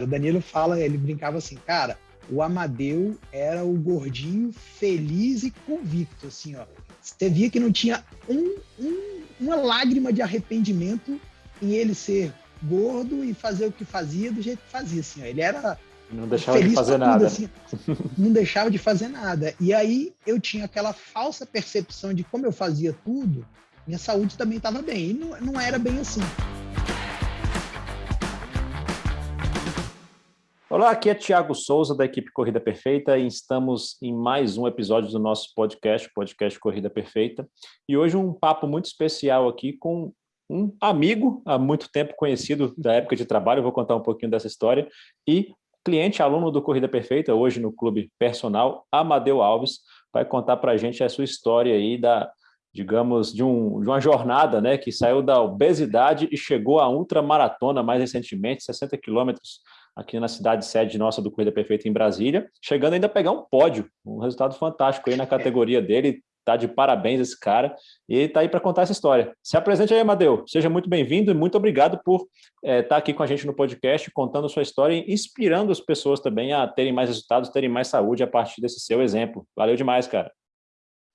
O Danilo fala, ele brincava assim, cara, o Amadeu era o gordinho feliz e convicto, assim, ó. Você via que não tinha um, um, uma lágrima de arrependimento em ele ser gordo e fazer o que fazia do jeito que fazia, assim, ó. Ele era não deixava de fazer nada. Tudo, assim, não deixava de fazer nada. E aí eu tinha aquela falsa percepção de como eu fazia tudo, minha saúde também estava bem. E não, não era bem assim. Olá, aqui é Tiago Souza, da equipe Corrida Perfeita, e estamos em mais um episódio do nosso podcast, podcast Corrida Perfeita. E hoje um papo muito especial aqui com um amigo, há muito tempo conhecido da época de trabalho, vou contar um pouquinho dessa história, e cliente, aluno do Corrida Perfeita, hoje no Clube Personal, Amadeu Alves, vai contar para a gente a sua história aí da, digamos, de, um, de uma jornada né, que saiu da obesidade e chegou à ultramaratona mais recentemente, 60 quilômetros aqui na cidade sede nossa do Corrida Perfeita em Brasília, chegando ainda a pegar um pódio, um resultado fantástico aí na categoria dele, tá de parabéns esse cara, e tá aí para contar essa história. Se apresente aí, Amadeu, seja muito bem-vindo e muito obrigado por estar é, tá aqui com a gente no podcast, contando sua história e inspirando as pessoas também a terem mais resultados, terem mais saúde a partir desse seu exemplo. Valeu demais, cara.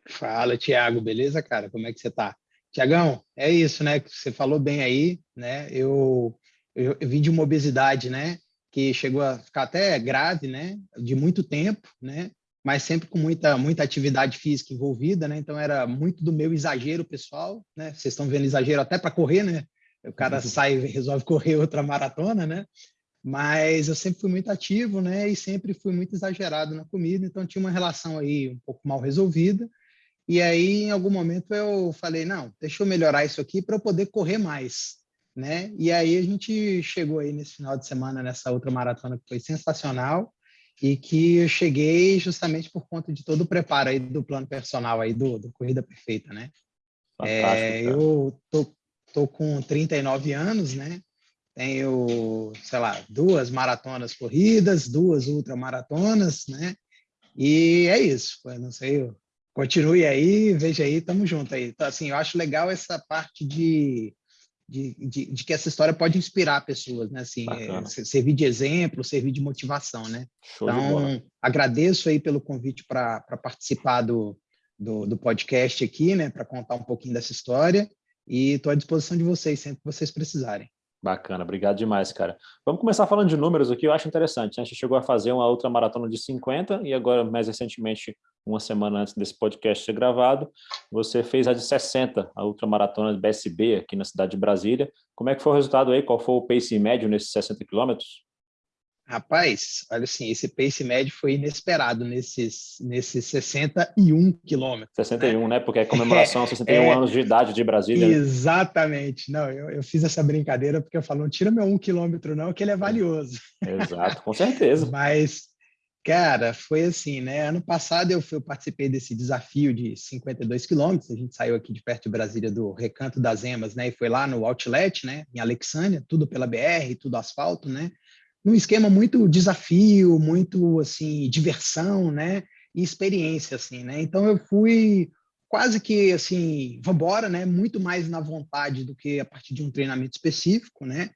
Fala, Tiago, beleza, cara? Como é que você tá? Tiagão, é isso, né? Você falou bem aí, né? Eu, eu, eu vim de uma obesidade, né? Que chegou a ficar até grave, né, de muito tempo, né, mas sempre com muita muita atividade física envolvida, né, então era muito do meu exagero pessoal, né, vocês estão vendo exagero até para correr, né, o cara sai e resolve correr outra maratona, né, mas eu sempre fui muito ativo, né, e sempre fui muito exagerado na comida, então tinha uma relação aí um pouco mal resolvida, e aí em algum momento eu falei, não, deixa eu melhorar isso aqui para eu poder correr mais, né? E aí a gente chegou aí nesse final de semana nessa outra maratona que foi sensacional e que eu cheguei justamente por conta de todo o preparo aí do plano personal aí do, do Corrida Perfeita, né? É, eu tô, tô com 39 anos, né? Tenho, sei lá, duas maratonas corridas, duas ultramaratonas, né? E é isso, eu não sei, continue aí, veja aí, tamo junto aí. Então, assim, eu acho legal essa parte de de, de, de, que essa história pode inspirar pessoas, né? Assim, é, servir de exemplo, servir de motivação, né? Show então, agradeço aí pelo convite para participar do, do, do, podcast aqui, né? Para contar um pouquinho dessa história e estou à disposição de vocês sempre que vocês precisarem. Bacana, obrigado demais, cara. Vamos começar falando de números aqui, eu acho interessante. Né? A gente chegou a fazer uma outra maratona de 50 e agora, mais recentemente, uma semana antes desse podcast ser gravado, você fez a de 60, a ultramaratona de BSB aqui na cidade de Brasília. Como é que foi o resultado aí? Qual foi o pace médio nesses 60 quilômetros? Rapaz, olha assim, esse pace médio foi inesperado nesses, nesses 61 quilômetros. 61, né? né? Porque é comemoração aos 61 é, anos de idade de Brasília. Exatamente. Não, eu, eu fiz essa brincadeira porque eu falo, não tira meu um quilômetro não, que ele é valioso. Exato, com certeza. Mas, cara, foi assim, né? Ano passado eu, eu participei desse desafio de 52 quilômetros, a gente saiu aqui de perto de Brasília do Recanto das Emas, né? E foi lá no Outlet, né? Em Alexânia, tudo pela BR, tudo asfalto, né? Num esquema muito desafio, muito assim diversão, né? E experiência, assim, né? Então eu fui quase que assim, vambora, né? Muito mais na vontade do que a partir de um treinamento específico, né?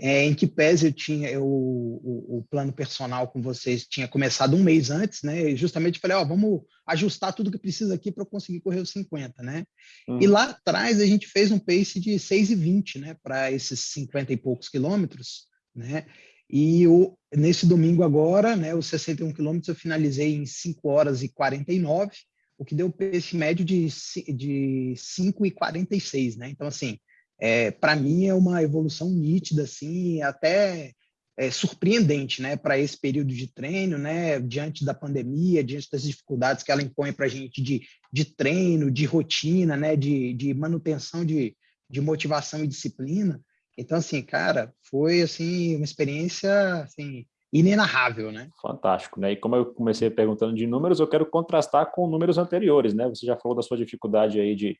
É, em que pese eu tinha eu, o, o, plano personal com vocês tinha começado um mês antes, né? E justamente falei, ó, vamos ajustar tudo que precisa aqui para eu conseguir correr os 50, né? Hum. E lá atrás a gente fez um pace de 6,20, né? Para esses 50 e poucos quilômetros, né? E o, nesse domingo agora, né, os 61 quilômetros eu finalizei em 5 horas e 49, o que deu esse médio de, de 5 e 46, né? Então, assim, é, para mim é uma evolução nítida, assim, até é, surpreendente, né, para esse período de treino, né, diante da pandemia, diante das dificuldades que ela impõe para a gente de, de treino, de rotina, né, de, de manutenção de, de motivação e disciplina. Então, assim, cara, foi assim uma experiência assim, inenarrável, né? Fantástico, né? E como eu comecei perguntando de números, eu quero contrastar com números anteriores, né? Você já falou da sua dificuldade aí de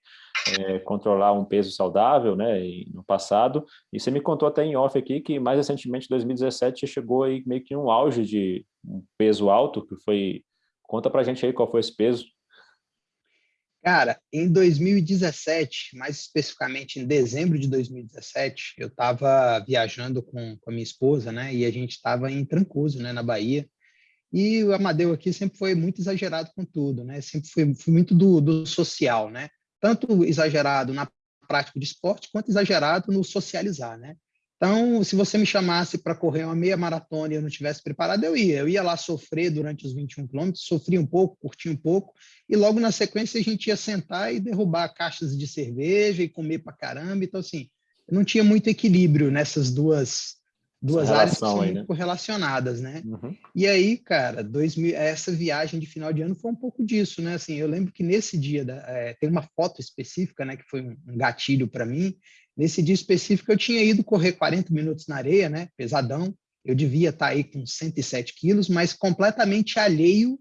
é, controlar um peso saudável, né? no passado, e você me contou até em off aqui que mais recentemente, 2017, chegou aí meio que um auge de um peso alto, que foi... Conta pra gente aí qual foi esse peso. Cara, em 2017, mais especificamente em dezembro de 2017, eu estava viajando com, com a minha esposa, né? E a gente estava em Trancoso, né, na Bahia. E o Amadeu aqui sempre foi muito exagerado com tudo, né? Sempre foi, foi muito do, do social, né? Tanto exagerado na prática de esporte, quanto exagerado no socializar, né? Então, se você me chamasse para correr uma meia maratona e eu não tivesse preparado, eu ia. Eu ia lá sofrer durante os 21 quilômetros, sofria um pouco, curtia um pouco, e logo na sequência a gente ia sentar e derrubar caixas de cerveja e comer para caramba. Então, assim, não tinha muito equilíbrio nessas duas, duas áreas que são aí, né? relacionadas, né? Uhum. E aí, cara, 2000, essa viagem de final de ano foi um pouco disso, né? Assim, eu lembro que nesse dia da, é, tem uma foto específica, né, que foi um gatilho para mim, Nesse dia específico, eu tinha ido correr 40 minutos na areia, né? Pesadão. Eu devia estar aí com 107 quilos, mas completamente alheio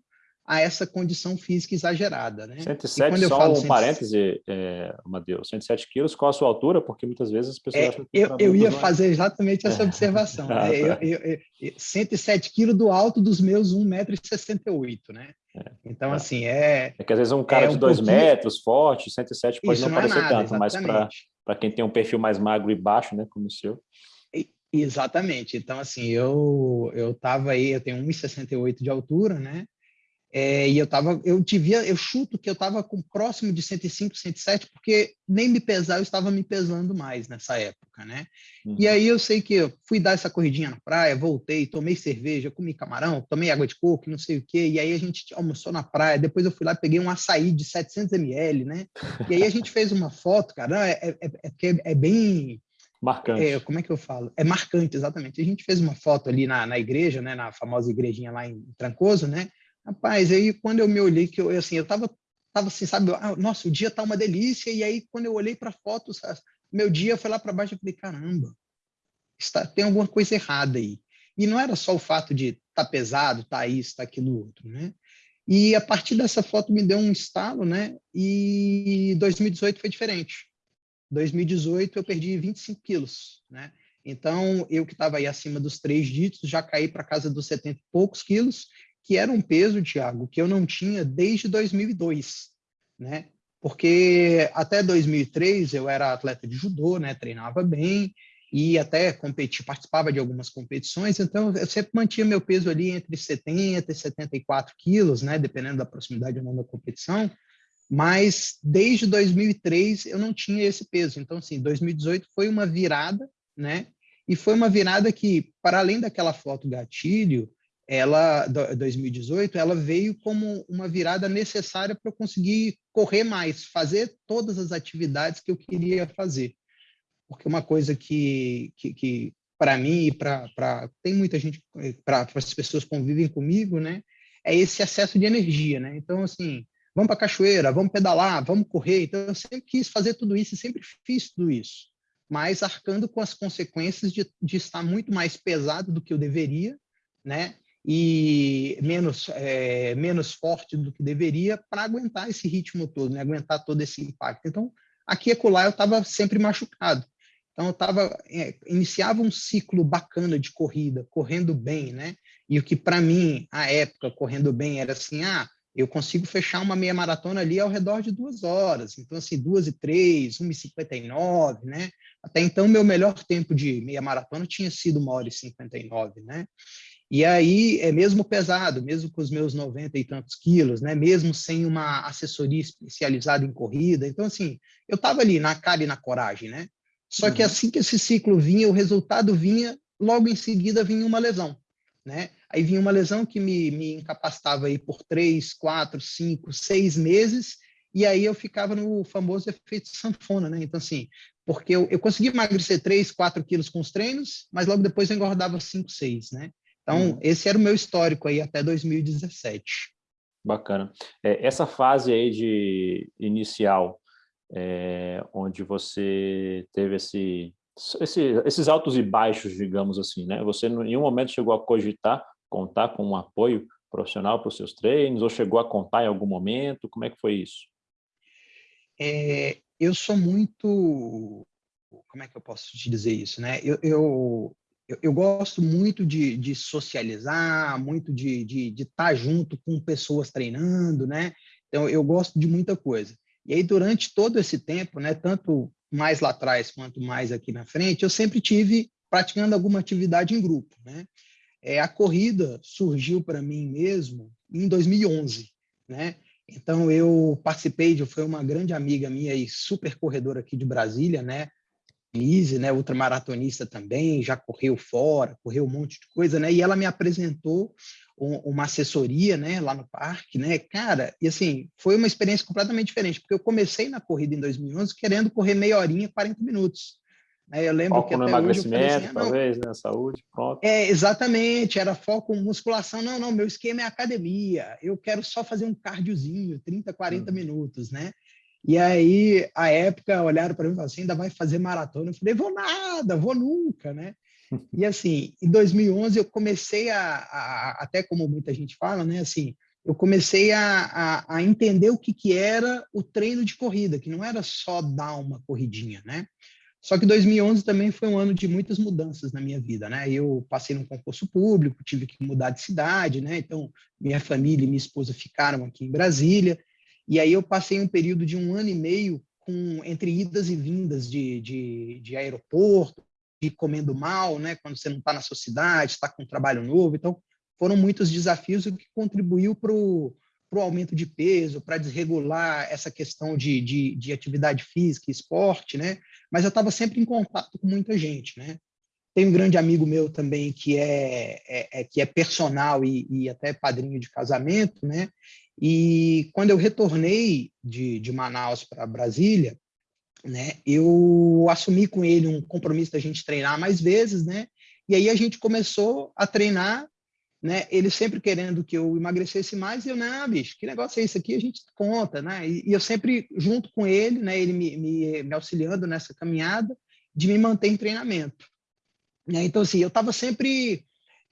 a essa condição física exagerada, né? 107, só falo um 107... parêntese, é, Matheus, 107 quilos, qual a sua altura? Porque muitas vezes as pessoas é, acham que... Eu, eu ia fazer exatamente essa observação. ah, né? tá. eu, eu, eu, 107 quilos do alto dos meus 1,68m, né? É, então, tá. assim, é... É que às vezes um cara é de 2 pouquinho... metros, forte, 107 pode Isso não, não é parecer nada, tanto, exatamente. mas para para quem tem um perfil mais magro e baixo, né, como o seu. Exatamente. Então, assim, eu eu estava aí, eu tenho 1,68 de altura, né? É, e eu tava, eu devia, eu chuto que eu estava com próximo de 105, 107, porque nem me pesar, eu estava me pesando mais nessa época, né? Uhum. E aí eu sei que eu fui dar essa corridinha na praia, voltei, tomei cerveja, comi camarão, tomei água de coco, não sei o quê, e aí a gente almoçou na praia, depois eu fui lá, peguei um açaí de 700 ml, né? E aí a gente fez uma foto, cara, é, é, é, é, é bem... Marcante. É, como é que eu falo? É marcante, exatamente. A gente fez uma foto ali na, na igreja, né, na famosa igrejinha lá em Trancoso, né? Rapaz, aí quando eu me olhei, que eu, assim, eu tava, tava assim, sabe, ah, nossa, o dia tá uma delícia, e aí quando eu olhei para foto, meu dia foi lá para baixo, eu falei, caramba, está, tem alguma coisa errada aí. E não era só o fato de tá pesado, tá isso, tá aquilo outro, né? E a partir dessa foto me deu um estalo, né? E 2018 foi diferente. 2018 eu perdi 25 quilos, né? Então, eu que estava aí acima dos três dígitos, já caí para casa dos 70 e poucos quilos, que era um peso, Tiago, que eu não tinha desde 2002, né? Porque até 2003 eu era atleta de judô, né? Treinava bem e até competi, participava de algumas competições, então eu sempre mantinha meu peso ali entre 70 e 74 quilos, né? Dependendo da proximidade ou não da competição. Mas desde 2003 eu não tinha esse peso. Então, assim, 2018 foi uma virada, né? E foi uma virada que, para além daquela foto gatilho, ela 2018 ela veio como uma virada necessária para eu conseguir correr mais, fazer todas as atividades que eu queria fazer. Porque uma coisa que, que, que para mim e para tem muita gente para as pessoas que convivem comigo, né, é esse excesso de energia, né? Então assim, vamos para cachoeira, vamos pedalar, vamos correr. Então eu sempre quis fazer tudo isso e sempre fiz tudo isso, mas arcando com as consequências de, de estar muito mais pesado do que eu deveria, né? E menos, é, menos forte do que deveria para aguentar esse ritmo todo, né? aguentar todo esse impacto. Então, aqui e acolá eu estava sempre machucado. Então, eu tava, é, iniciava um ciclo bacana de corrida, correndo bem, né? E o que para mim, à época, correndo bem, era assim, ah, eu consigo fechar uma meia maratona ali ao redor de duas horas. Então, assim, duas e três, uma e cinquenta e nove, né? Até então, meu melhor tempo de meia maratona tinha sido uma hora e cinquenta e nove, né? E aí, é mesmo pesado, mesmo com os meus 90 e tantos quilos, né? mesmo sem uma assessoria especializada em corrida. Então, assim, eu estava ali na cara e na coragem, né? Só uhum. que assim que esse ciclo vinha, o resultado vinha, logo em seguida vinha uma lesão, né? Aí vinha uma lesão que me, me incapacitava aí por três, quatro, cinco, seis meses, e aí eu ficava no famoso efeito sanfona, né? Então, assim, porque eu, eu consegui emagrecer 3, 4 quilos com os treinos, mas logo depois eu engordava 5, 6, né? Então, uhum. esse era o meu histórico aí até 2017. Bacana. É, essa fase aí de inicial, é, onde você teve esse, esse, esses altos e baixos, digamos assim, né? Você em nenhum momento chegou a cogitar contar com um apoio profissional para os seus treinos, ou chegou a contar em algum momento? Como é que foi isso? É, eu sou muito... Como é que eu posso te dizer isso, né? Eu, eu, eu, eu gosto muito de, de socializar, muito de estar de, de tá junto com pessoas treinando, né? Então, eu gosto de muita coisa. E aí, durante todo esse tempo, né, tanto mais lá atrás quanto mais aqui na frente, eu sempre tive praticando alguma atividade em grupo. Né? É, a corrida surgiu para mim mesmo em 2011. Né? Então, eu participei de, foi uma grande amiga minha e super corredora aqui de Brasília, né? Lise, né, ultramaratonista também, já correu fora, correu um monte de coisa, né? E ela me apresentou um, uma assessoria, né, lá no parque, né? Cara, e assim, foi uma experiência completamente diferente, porque eu comecei na corrida em 2011 querendo correr meia horinha, 40 minutos. Né? Eu lembro foco que no emagrecimento, assim, ah, talvez, né? Saúde, pronto. É, exatamente, era foco em musculação. Não, não, meu esquema é academia. Eu quero só fazer um cardiozinho, 30, 40 hum. minutos, né? E aí, a época, olharam para mim e falaram assim, ainda vai fazer maratona? Eu falei, vou nada, vou nunca, né? E assim, em 2011 eu comecei a, a até como muita gente fala, né? Assim, eu comecei a, a, a, entender o que, que era o treino de corrida, que não era só dar uma corridinha, né? Só que 2011 também foi um ano de muitas mudanças na minha vida, né? Eu passei num concurso público, tive que mudar de cidade, né? Então, minha família e minha esposa ficaram aqui em Brasília, e aí eu passei um período de um ano e meio com, entre idas e vindas de, de, de aeroporto, de comendo mal, né? quando você não está na sua cidade, está com um trabalho novo. Então, foram muitos desafios, o que contribuiu para o aumento de peso, para desregular essa questão de, de, de, atividade física e esporte, né? Mas eu estava sempre em contato com muita gente, né? Tem um grande amigo meu também que é, é, é que é personal e, e, até padrinho de casamento, né? E quando eu retornei de, de Manaus para Brasília, né, eu assumi com ele um compromisso da gente treinar mais vezes, né? E aí a gente começou a treinar, né? Ele sempre querendo que eu emagrecesse mais, e eu, não, bicho, que negócio é isso aqui? A gente conta, né? E, e eu sempre junto com ele, né? Ele me, me, me, auxiliando nessa caminhada de me manter em treinamento. Né? Então, assim, eu estava sempre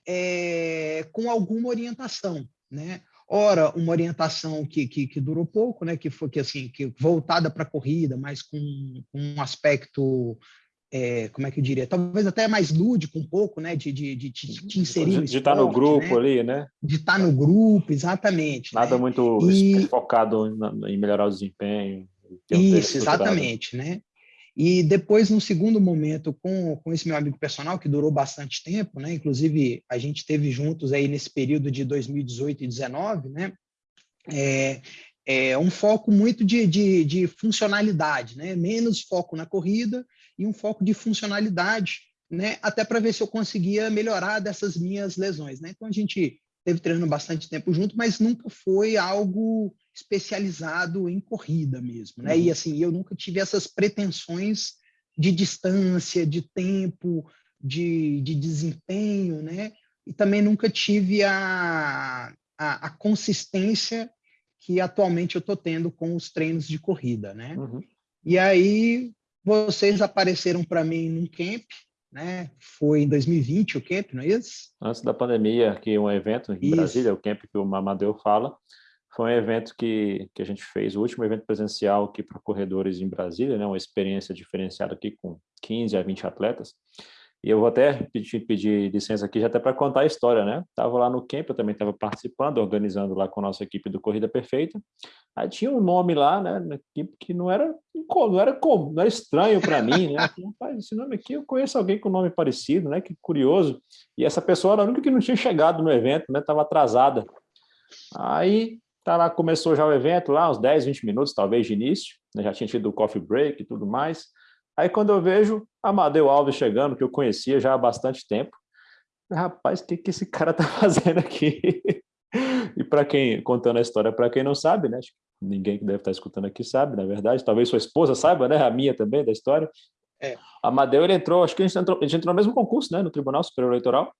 é, com alguma orientação, né? ora uma orientação que, que, que, durou pouco, né, que foi que assim que voltada para a corrida, mas com, um aspecto é, como é que eu diria, talvez até mais lúdico um pouco, né, de, de, de, de te inserir de, estar no grupo né? ali, né? De estar no grupo, exatamente. Nada né? muito e... focado em melhorar o desempenho. Isso, exatamente, né? E depois, no segundo momento, com, com esse meu amigo personal, que durou bastante tempo, né? Inclusive, a gente teve juntos aí nesse período de 2018 e 2019, né? É, é um foco muito de, de, de funcionalidade, né? Menos foco na corrida e um foco de funcionalidade, né? Até para ver se eu conseguia melhorar dessas minhas lesões, né? Então, a gente teve treinando bastante tempo junto, mas nunca foi algo especializado em corrida mesmo, né? Uhum. E assim, eu nunca tive essas pretensões de distância, de tempo, de, de desempenho, né? E também nunca tive a, a, a consistência que atualmente eu estou tendo com os treinos de corrida, né? Uhum. E aí vocês apareceram para mim num camp, né? Foi em 2020 o camp, não é isso? Antes da pandemia, que um evento em isso. Brasília, o camp que o Mamadeu fala, foi um evento que, que a gente fez, o último evento presencial aqui para corredores em Brasília, né, uma experiência diferenciada aqui com 15 a 20 atletas. E eu vou até pedir, pedir licença aqui já até para contar a história, né? Estava lá no camp, eu também estava participando, organizando lá com a nossa equipe do Corrida Perfeita. Aí tinha um nome lá, né, na equipe que não era não era como, não era estranho para mim, né? Rapaz, esse nome aqui eu conheço alguém com nome parecido, né? Que curioso. E essa pessoa era a única que não tinha chegado no evento, né? Estava atrasada. Aí Tá lá, começou já o evento, lá uns 10, 20 minutos, talvez, de início, né? já tinha tido o coffee break e tudo mais. Aí quando eu vejo Amadeu Alves chegando, que eu conhecia já há bastante tempo, rapaz, o que, que esse cara tá fazendo aqui? e para quem, contando a história, para quem não sabe, né? Ninguém que deve estar escutando aqui sabe, na verdade, talvez sua esposa saiba, né? A minha também, da história. É. Amadeu, ele entrou, acho que a gente entrou, a gente entrou no mesmo concurso, né? No Tribunal Superior Eleitoral.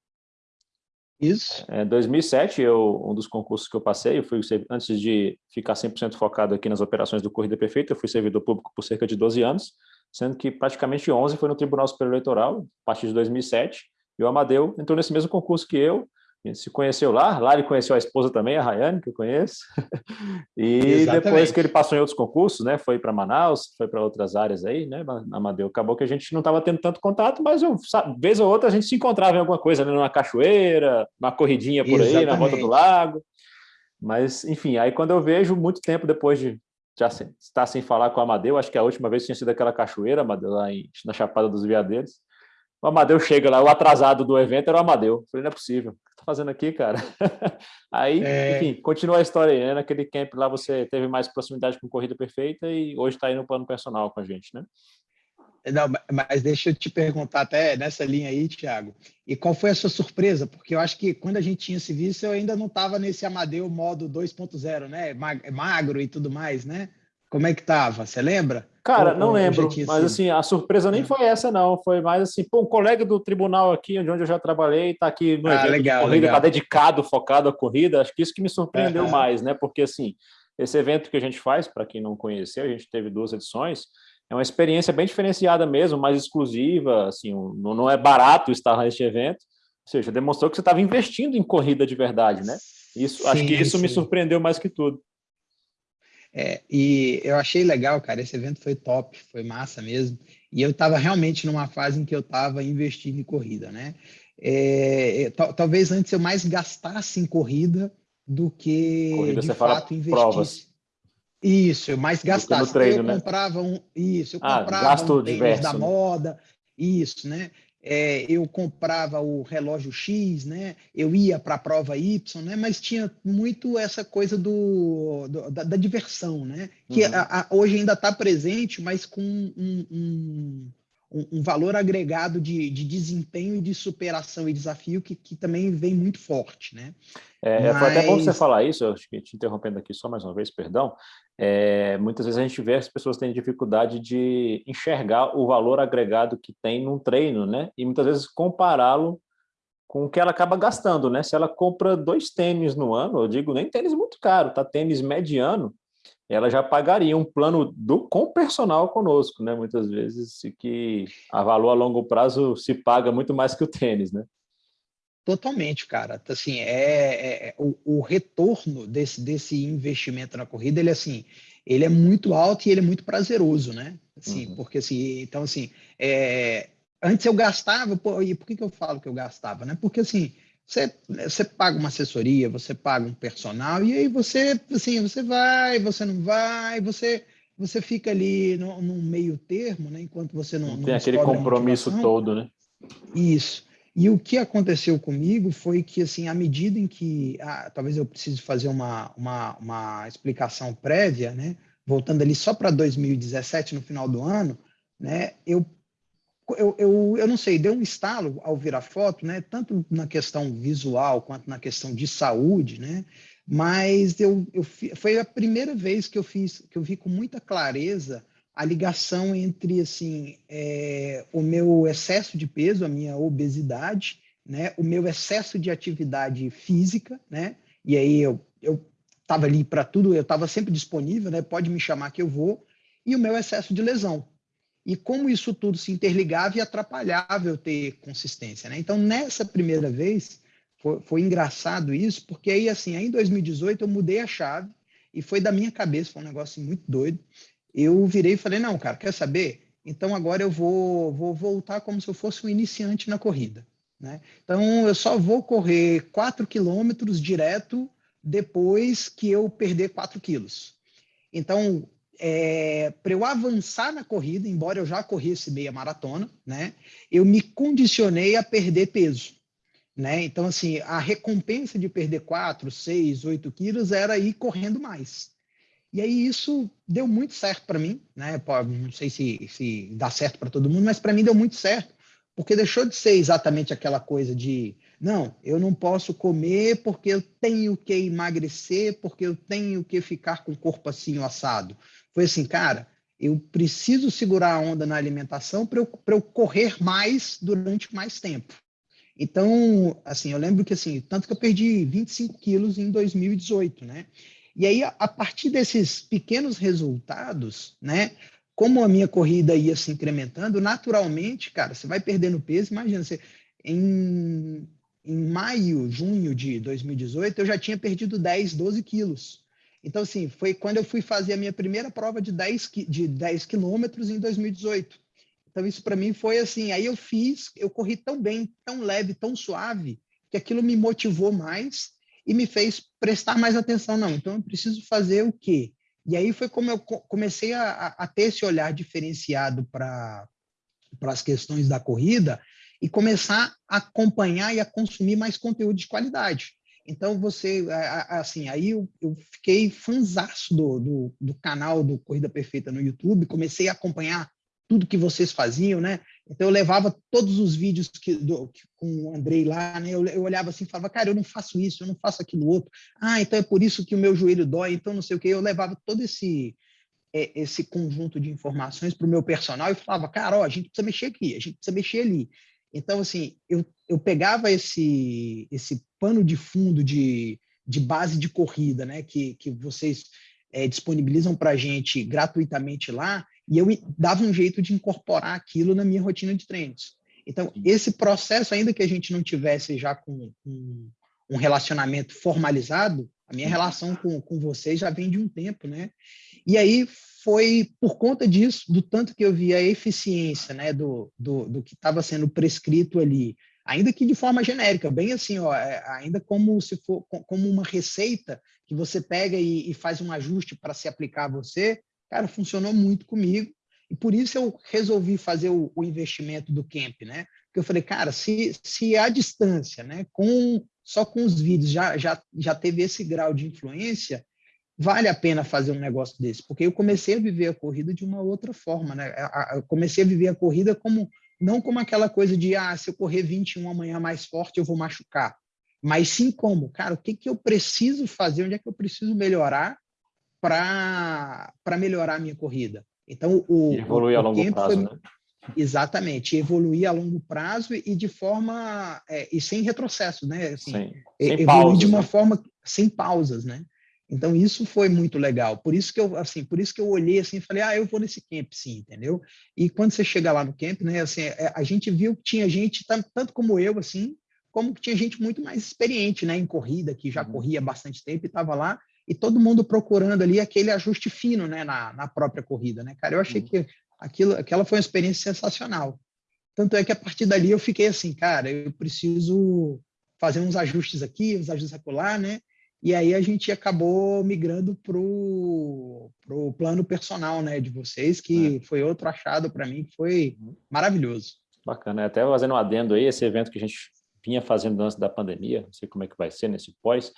Isso. Em 2007, eu, um dos concursos que eu passei, eu fui, antes de ficar 100% focado aqui nas operações do Corrida Perfeita, eu fui servidor público por cerca de 12 anos, sendo que praticamente 11 foi no Tribunal Superior Eleitoral, a partir de 2007, e o Amadeu entrou nesse mesmo concurso que eu, a gente se conheceu lá, lá ele conheceu a esposa também, a Rayane, que eu conheço. e Exatamente. depois que ele passou em outros concursos, né, foi para Manaus, foi para outras áreas aí, né, Amadeu. Acabou que a gente não estava tendo tanto contato, mas eu, vez ou outra a gente se encontrava em alguma coisa, né, numa cachoeira, uma corridinha por Exatamente. aí, na volta do lago. Mas, enfim, aí quando eu vejo, muito tempo depois de já está sem falar com o Amadeu, acho que a última vez tinha sido aquela cachoeira, Amadeu, lá em, na Chapada dos Veadeiros. O Amadeu chega lá, o atrasado do evento era o Amadeu. Eu falei, não é possível. O que você tá fazendo aqui, cara? aí, é... enfim, continua a história aí, né? Naquele camp lá você teve mais proximidade com Corrida Perfeita e hoje está aí no plano personal com a gente, né? Não, mas deixa eu te perguntar até nessa linha aí, Thiago. E qual foi a sua surpresa? Porque eu acho que quando a gente tinha esse visto, eu ainda não estava nesse Amadeu modo 2.0, né? Magro e tudo mais, né? Como é que tava? Você lembra? Cara, não lembro, mas assim, a surpresa nem é. foi essa, não. Foi mais assim, pô, um colega do tribunal aqui, onde eu já trabalhei, está aqui no ah, evento legal, de corrida, está dedicado, focado à corrida. Acho que isso que me surpreendeu mais, né? Porque assim, esse evento que a gente faz, para quem não conheceu, a gente teve duas edições, é uma experiência bem diferenciada mesmo, mais exclusiva, assim, não é barato estar neste evento, ou seja, demonstrou que você estava investindo em corrida de verdade, né? Isso, sim, acho que isso sim. me surpreendeu mais que tudo. É, e eu achei legal, cara, esse evento foi top, foi massa mesmo. E eu estava realmente numa fase em que eu estava investindo em corrida, né? É, talvez antes eu mais gastasse em corrida do que corrida, de fato investisse. Provas. Isso, eu mais gastasse. Treino, eu né? comprava um, isso, eu ah, comprava um diverso, da né? moda, isso, né? É, eu comprava o relógio X, né? Eu ia para a prova Y, né? Mas tinha muito essa coisa do, do da, da, diversão, né? Que uhum. a, a, hoje ainda está presente, mas com um, um, um, valor agregado de, de, desempenho e de superação e desafio que, que também vem muito forte, né? É, Mas... Foi até bom você falar isso, eu acho que te interrompendo aqui só mais uma vez, perdão. É, muitas vezes a gente vê as pessoas têm dificuldade de enxergar o valor agregado que tem num treino, né? E muitas vezes compará-lo com o que ela acaba gastando, né? Se ela compra dois tênis no ano, eu digo nem tênis muito caro, tá? Tênis mediano, ela já pagaria um plano do, com personal conosco, né? Muitas vezes, que a valor a longo prazo se paga muito mais que o tênis, né? Totalmente, cara. Assim, é, é, é o, o, retorno desse, desse investimento na corrida, ele assim, ele é muito alto e ele é muito prazeroso, né? Assim, uhum. porque assim, então assim, é, antes eu gastava, pô, e por que, que eu falo que eu gastava, né? Porque assim, você, você paga uma assessoria, você paga um personal, e aí você, assim, você vai, você não vai, você, você fica ali no, no meio termo, né? Enquanto você não. não tem aquele compromisso todo, né? Isso. E o que aconteceu comigo foi que, assim, à medida em que, ah, talvez eu precise fazer uma, uma, uma explicação prévia, né? Voltando ali só para 2017, no final do ano, né? Eu eu, eu, eu não sei, deu um estalo ao ver a foto, né? Tanto na questão visual quanto na questão de saúde, né? Mas eu, eu foi a primeira vez que eu fiz, que eu vi com muita clareza a ligação entre assim é, o meu excesso de peso, a minha obesidade, né? O meu excesso de atividade física, né? E aí eu eu estava ali para tudo, eu estava sempre disponível, né? Pode me chamar que eu vou. E o meu excesso de lesão, e como isso tudo se interligava e atrapalhava eu ter consistência. Né? Então, nessa primeira vez, foi, foi, engraçado isso, porque aí, assim, aí em 2018 eu mudei a chave e foi da minha cabeça, foi um negócio muito doido. Eu virei e falei, não, cara, quer saber? Então agora eu vou, vou voltar como se eu fosse um iniciante na corrida. Né? Então eu só vou correr 4 quilômetros direto depois que eu perder 4 quilos. Então, é, para eu avançar na corrida, embora eu já corresse meia maratona, né, eu me condicionei a perder peso. Né? Então, assim, a recompensa de perder 4, 6, 8 quilos era ir correndo mais. E aí isso deu muito certo para mim, né? Não sei se, se dá certo para todo mundo, mas para mim deu muito certo, porque deixou de ser exatamente aquela coisa de não, eu não posso comer porque eu tenho que emagrecer, porque eu tenho que ficar com o corpo assim assado foi assim, cara, eu preciso segurar a onda na alimentação para eu, eu correr mais durante mais tempo. Então, assim, eu lembro que, assim, tanto que eu perdi 25 quilos em 2018, né? E aí, a, partir desses pequenos resultados, né? Como a minha corrida ia se incrementando, naturalmente, cara, você vai perdendo peso. Imagina, você, em, em maio, junho de 2018, eu já tinha perdido 10, 12 quilos. Então, assim, foi quando eu fui fazer a minha primeira prova de 10, de 10 quilômetros em 2018. Então, isso para mim foi assim. Aí eu fiz, eu corri tão bem, tão leve, tão suave, que aquilo me motivou mais e me fez prestar mais atenção. Não, então eu preciso fazer o quê? E aí foi como eu comecei a, a ter esse olhar diferenciado para as questões da corrida e começar a acompanhar e a consumir mais conteúdo de qualidade. Então, você, assim, aí eu, eu fiquei fanzaço do, do, do, canal do Corrida Perfeita no YouTube, comecei a acompanhar tudo que vocês faziam, né? Então, eu levava todos os vídeos que, do, que, com o Andrei lá, né? Eu, eu, olhava assim falava, cara, eu não faço isso, eu não faço aquilo outro. Ah, então é por isso que o meu joelho dói, então não sei o quê. Eu levava todo esse, é, esse conjunto de informações para o meu personal e falava, cara, ó, a gente precisa mexer aqui, a gente precisa mexer ali. Então, assim, eu, eu pegava esse, esse pano de fundo de, de base de corrida, né? Que, que vocês é, disponibilizam para a gente gratuitamente lá, e eu dava um jeito de incorporar aquilo na minha rotina de treinos. Então, esse processo, ainda que a gente não tivesse já com, com um relacionamento formalizado, a minha relação com, com vocês já vem de um tempo, né? E aí foi por conta disso, do tanto que eu vi a eficiência, né, do, do, do que estava sendo prescrito ali, ainda que de forma genérica, bem assim, ó, é, ainda como se for como uma receita que você pega e, e faz um ajuste para se aplicar a você, Cara, funcionou muito comigo. E por isso eu resolvi fazer o, o investimento do camp, né? Porque eu falei, cara, se, se a distância, né, com só com os vídeos já, já, já teve esse grau de influência, vale a pena fazer um negócio desse, porque eu comecei a viver a corrida de uma outra forma, né? Eu comecei a viver a corrida como não como aquela coisa de ah, se eu correr 21 amanhã mais forte, eu vou machucar. Mas sim como, cara, o que, que eu preciso fazer, onde é que eu preciso melhorar para melhorar a minha corrida. Então, o. evoluir a longo prazo, foi, né? Exatamente, evoluir a longo prazo e de forma. É, e sem retrocesso, né? Assim, sem, sem evoluir pausas, de uma né? forma sem pausas, né? Então, isso foi muito legal. Por isso que eu, assim, por isso que eu olhei assim e falei, ah, eu vou nesse camp, sim, entendeu? E quando você chega lá no camp, né, assim, é, a gente viu que tinha gente, tanto como eu, assim, como que tinha gente muito mais experiente, né, em corrida, que já uhum. corria há bastante tempo e estava lá, e todo mundo procurando ali aquele ajuste fino né, na, na própria corrida. Né, cara? Eu achei uhum. que aquilo, aquela foi uma experiência sensacional. Tanto é que a partir dali eu fiquei assim, cara, eu preciso fazer uns ajustes aqui, uns ajustes acolá, né? E aí a gente acabou migrando para o plano personal né, de vocês, que é. foi outro achado para mim, que foi maravilhoso. Bacana, até fazendo um adendo aí, esse evento que a gente vinha fazendo antes da pandemia, não sei como é que vai ser nesse pós,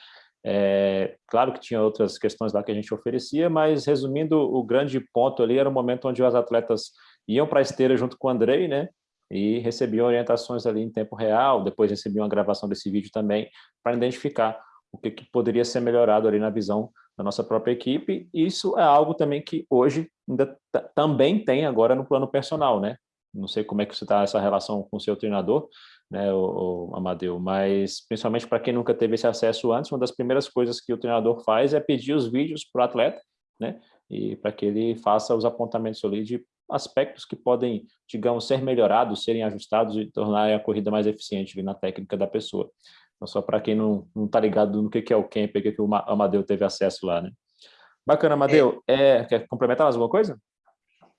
é, claro que tinha outras questões lá que a gente oferecia, mas resumindo, o grande ponto ali era o momento onde os atletas iam para a esteira junto com o Andrei, né? E recebiam orientações ali em tempo real, depois recebiam a gravação desse vídeo também, para identificar o que, que, poderia ser melhorado ali na visão da nossa própria equipe. Isso é algo também que hoje ainda também tem agora no plano personal, né? Não sei como é que você está essa relação com o seu treinador, né, o, o Amadeu, mas principalmente para quem nunca teve esse acesso antes, uma das primeiras coisas que o treinador faz é pedir os vídeos para o atleta, né, e para que ele faça os apontamentos ali de aspectos que podem, digamos, ser melhorados, serem ajustados e tornar a corrida mais eficiente na técnica da pessoa. Então, só para quem não está ligado no que, que é o camp, o que, que o Amadeu teve acesso lá, né? Bacana, Amadeu. É, é, quer complementar mais alguma coisa?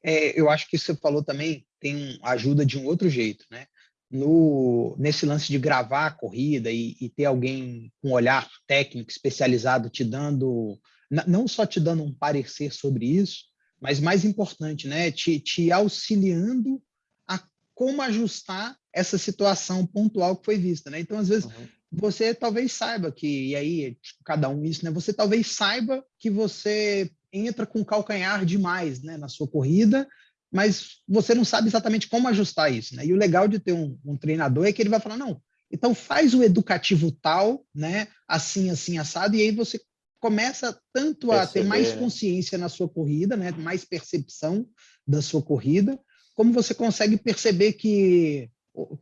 É, eu acho que você falou também tem ajuda de um outro jeito, né? No, nesse lance de gravar a corrida e, e, ter alguém com olhar técnico especializado te dando, não só te dando um parecer sobre isso, mas mais importante, né, te, te auxiliando a como ajustar essa situação pontual que foi vista, né? Então, às vezes, uhum. você talvez saiba que, e aí, tipo, cada um isso, né? Você talvez saiba que você entra com calcanhar demais, né, na sua corrida, mas você não sabe exatamente como ajustar isso, né? E o legal de ter um, um treinador é que ele vai falar, não, então faz o educativo tal, né? Assim, assim, assado, e aí você começa tanto a Perceber. ter mais né? consciência na sua corrida, né? Mais percepção da sua corrida, como você consegue perceber que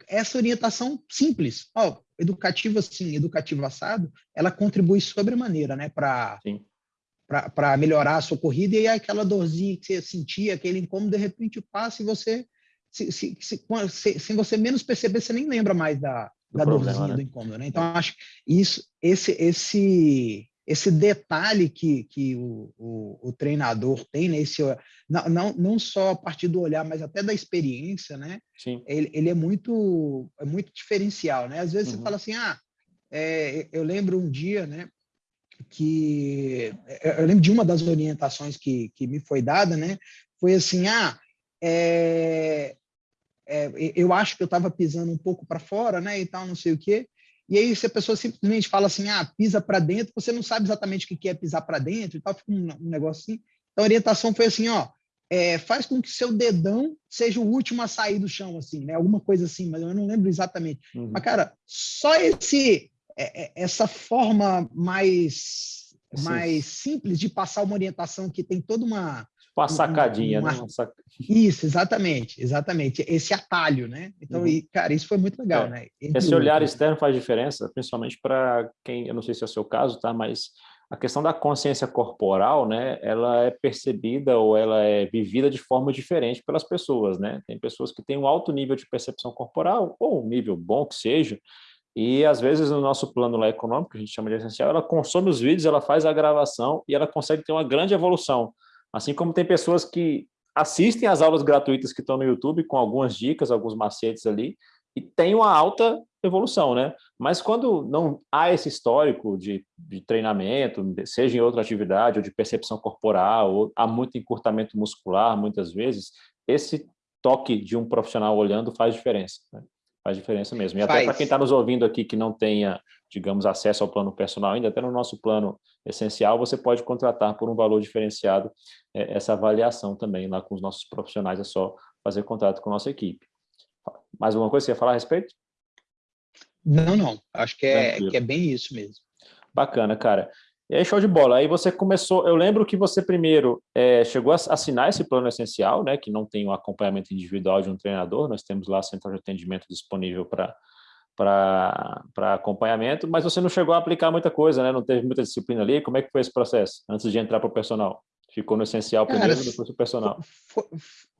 essa orientação simples, ó, educativa assim, educativo assado, ela contribui sobremaneira, né, para para melhorar a sua corrida, e aquela dorzinha que você sentia, aquele incômodo, de repente passa e você, se, se, se, sem você menos perceber, você nem lembra mais da, da problema, dorzinha, né? do incômodo. Né? Então, acho que isso, esse, esse, esse detalhe que, que o, o, o treinador tem, né? esse, não, não, não só a partir do olhar, mas até da experiência, né? Sim. Ele, ele é, muito, é muito diferencial. Né? Às vezes uhum. você fala assim, ah, é, eu lembro um dia, né? Que eu lembro de uma das orientações que, que me foi dada, né? Foi assim, ah, é, é, eu acho que eu estava pisando um pouco para fora, né? E tal, não sei o quê. E aí, se a pessoa simplesmente fala assim, ah, pisa para dentro, você não sabe exatamente o que é pisar para dentro e tal, fica um, um negócio assim. Então, a orientação foi assim, ó, é, faz com que seu dedão seja o último a sair do chão, assim, né? Alguma coisa assim, mas eu não lembro exatamente. Uhum. Mas, cara, só esse é, é, essa forma mais, mais simples de passar uma orientação que tem toda uma. Uma sacadinha, uma, né? Uma sac... Isso, exatamente, exatamente. Esse atalho, né? Então, uhum. e, cara, isso foi muito legal, é. né? Entre Esse olhar externo faz diferença, principalmente para quem, eu não sei se é o seu caso, tá? Mas a questão da consciência corporal, né, ela é percebida ou ela é vivida de forma diferente pelas pessoas, né? Tem pessoas que têm um alto nível de percepção corporal, ou um nível bom que seja, e, às vezes, no nosso plano lá econômico, que a gente chama de essencial, ela consome os vídeos, ela faz a gravação e ela consegue ter uma grande evolução. Assim como tem pessoas que assistem às aulas gratuitas que estão no YouTube, com algumas dicas, alguns macetes ali, e tem uma alta evolução, né? Mas quando não há esse histórico de, de treinamento, seja em outra atividade, ou de percepção corporal, ou há muito encurtamento muscular, muitas vezes, esse toque de um profissional olhando faz diferença. Né? Faz diferença mesmo. E até para quem está nos ouvindo aqui que não tenha, digamos, acesso ao plano personal ainda, até no nosso plano essencial, você pode contratar por um valor diferenciado é, essa avaliação também lá com os nossos profissionais, é só fazer contato com a nossa equipe. Mais alguma coisa que você ia falar a respeito? Não, não. Acho que é, que é bem isso mesmo. Bacana, cara. E aí, show de bola. Aí você começou, eu lembro que você primeiro é, chegou a assinar esse plano essencial, né, que não tem um acompanhamento individual de um treinador, nós temos lá central de atendimento disponível para para acompanhamento, mas você não chegou a aplicar muita coisa, né? Não teve muita disciplina ali. Como é que foi esse processo antes de entrar para o personal? Ficou no essencial Cara, primeiro, depois o personal. Foi,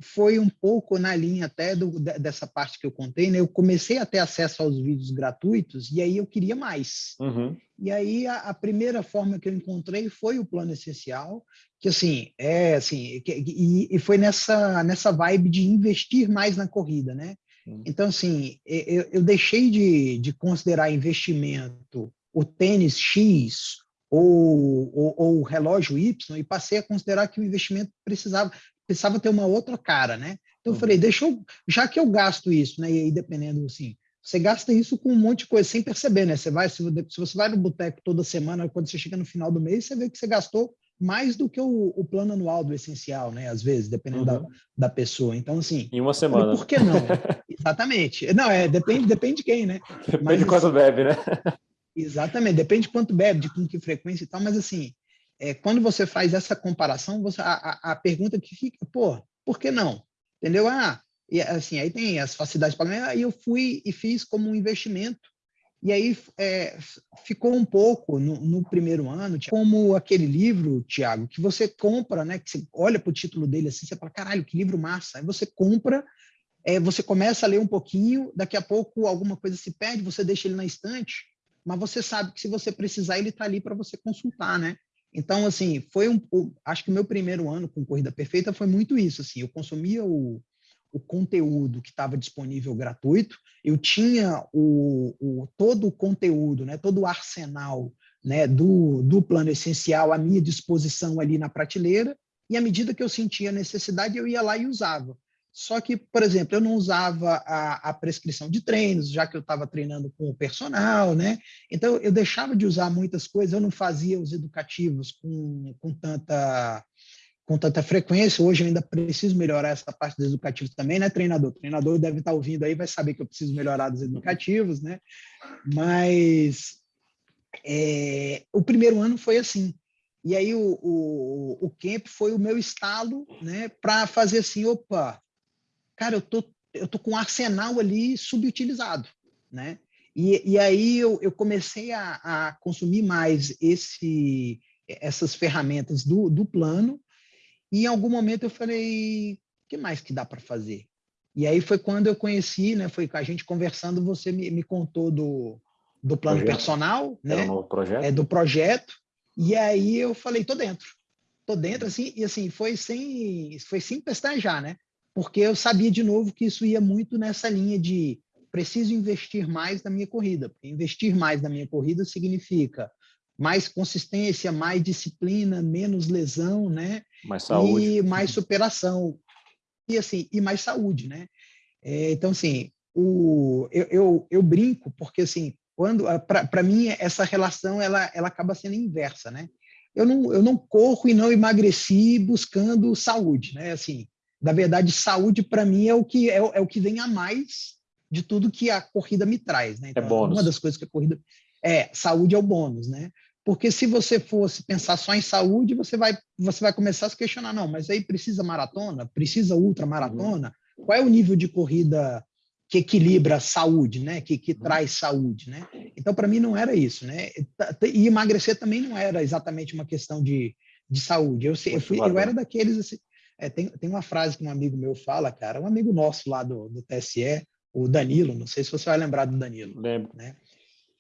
foi, um pouco na linha até do, dessa parte que eu contei, né? Eu comecei a ter acesso aos vídeos gratuitos e aí eu queria mais. Uhum. E aí a, a, primeira forma que eu encontrei foi o plano essencial, que assim, é assim, que, e, e, foi nessa, nessa vibe de investir mais na corrida, né? Uhum. Então, assim, eu, eu deixei de, de considerar investimento o tênis X ou, ou, ou, o relógio Y e passei a considerar que o investimento precisava, precisava ter uma outra cara, né? Então eu uhum. falei, deixa eu, já que eu gasto isso, né? E aí dependendo assim, você gasta isso com um monte de coisa sem perceber, né? Você vai, se, você vai no boteco toda semana, quando você chega no final do mês, você vê que você gastou mais do que o, o plano anual do essencial, né? Às vezes, dependendo uhum. da, da pessoa. Então, assim. Em uma semana. Falei, por que não? Exatamente. Não, é, depende, depende de quem, né? Depende Mas, de quanto assim, bebe, né? Exatamente, depende de quanto bebe, de com que frequência e tal, mas assim, é, quando você faz essa comparação, você, a, a, pergunta que fica, pô, por que não? Entendeu? Ah, e, assim, aí tem as facilidades para aí eu fui e fiz como um investimento, e aí é, ficou um pouco no, no, primeiro ano, como aquele livro, Tiago, que você compra, né? Que você olha para o título dele assim, você fala, caralho, que livro massa. Aí você compra, é, você começa a ler um pouquinho, daqui a pouco alguma coisa se perde, você deixa ele na estante, mas você sabe que se você precisar, ele está ali para você consultar, né? Então, assim, foi um. Acho que o meu primeiro ano com Corrida Perfeita foi muito isso. Assim, eu consumia o, o conteúdo que estava disponível gratuito, eu tinha o, o, todo o conteúdo, né, todo o arsenal né, do, do plano essencial à minha disposição ali na prateleira, e à medida que eu sentia necessidade, eu ia lá e usava. Só que, por exemplo, eu não usava a, a prescrição de treinos, já que eu estava treinando com o personal, né? Então, eu deixava de usar muitas coisas, eu não fazia os educativos com, com tanta com tanta frequência. Hoje eu ainda preciso melhorar essa parte dos educativos também, né, treinador? O treinador deve estar ouvindo aí, vai saber que eu preciso melhorar dos educativos, né? Mas é, o primeiro ano foi assim. E aí o, o, o camp foi o meu estalo, né, para fazer assim, opa, cara, eu tô, eu tô com um arsenal ali subutilizado, né? E, e aí eu, eu comecei a, a consumir mais esse, essas ferramentas do, do plano, e em algum momento eu falei, o que mais que dá para fazer? E aí foi quando eu conheci, né? Foi com a gente conversando, você me, me contou do, do plano projeto. personal, né? Um novo projeto. É, do projeto. E aí eu falei, tô dentro. Tô dentro, assim, e assim, foi sem, foi sem pestanejar, né? Porque eu sabia de novo que isso ia muito nessa linha de preciso investir mais na minha corrida. Investir mais na minha corrida significa mais consistência, mais disciplina, menos lesão, né? Mais saúde. E mais superação. E assim, e mais saúde, né? É, então, assim, o, eu, eu, eu, brinco, porque assim, quando para mim essa relação ela, ela acaba sendo inversa, né? Eu não, eu não corro e não emagreci buscando saúde, né? Assim, na verdade, saúde para mim é o que é, é, o que vem a mais de tudo que a corrida me traz, né? É então, é bônus. Uma das coisas que a corrida é saúde é o bônus, né? Porque se você fosse pensar só em saúde, você vai você vai começar a se questionar, não, mas aí precisa maratona, precisa ultramaratona, uhum. qual é o nível de corrida que equilibra a saúde, né? Que, que uhum. traz saúde, né? Então, para mim, não era isso, né? E emagrecer também não era exatamente uma questão de, de saúde. Eu, eu, fui, eu era daqueles... Assim, é, tem, tem uma frase que um amigo meu fala, cara, um amigo nosso lá do, do TSE, o Danilo, não sei se você vai lembrar do Danilo. Lembro. Né?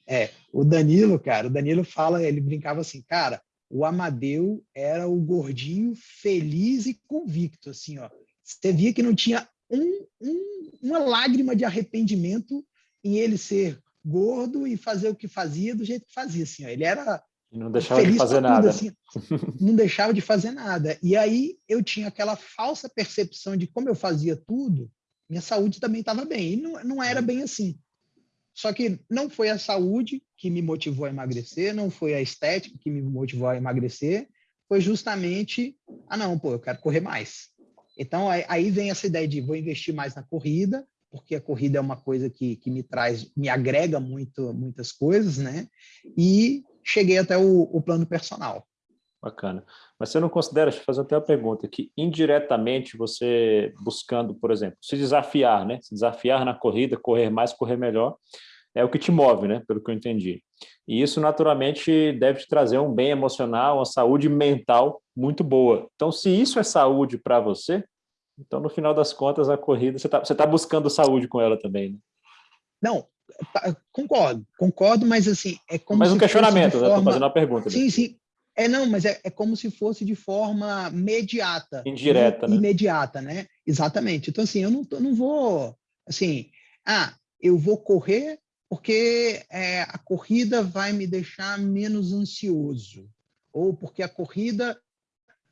É, o Danilo, cara, o Danilo fala, ele brincava assim, cara, o Amadeu era o gordinho feliz e convicto, assim, ó. Você via que não tinha um, um, uma lágrima de arrependimento em ele ser gordo e fazer o que fazia do jeito que fazia. Assim, ó. Ele era não deixava de fazer nada. assim, não deixava de fazer nada. E aí eu tinha aquela falsa percepção de como eu fazia tudo, minha saúde também estava bem. E não, não era bem assim. Só que não foi a saúde que me motivou a emagrecer, não foi a estética que me motivou a emagrecer, foi justamente, ah não, pô, eu quero correr mais. Então, aí vem essa ideia de vou investir mais na corrida, porque a corrida é uma coisa que, que me traz, me agrega muito, muitas coisas, né? E cheguei até o, o plano personal. Bacana. Mas você não considera, deixa eu fazer até uma pergunta, que indiretamente você buscando, por exemplo, se desafiar, né? Se desafiar na corrida, correr mais, correr melhor, é o que te move, né? Pelo que eu entendi. E isso, naturalmente, deve te trazer um bem emocional, uma saúde mental muito boa. Então, se isso é saúde para você, então, no final das contas, a corrida, você está você tá buscando saúde com ela também, né? Não, tá, concordo, concordo, mas assim, é como Mas um questionamento, forma... Estou fazendo uma pergunta. Sim, sim. É, não, mas é, é como se fosse de forma mediata. Indireta, né? Imediata, né? Exatamente. Então, assim, eu não, eu não vou, assim, ah, eu vou correr porque é, a corrida vai me deixar menos ansioso, ou porque a corrida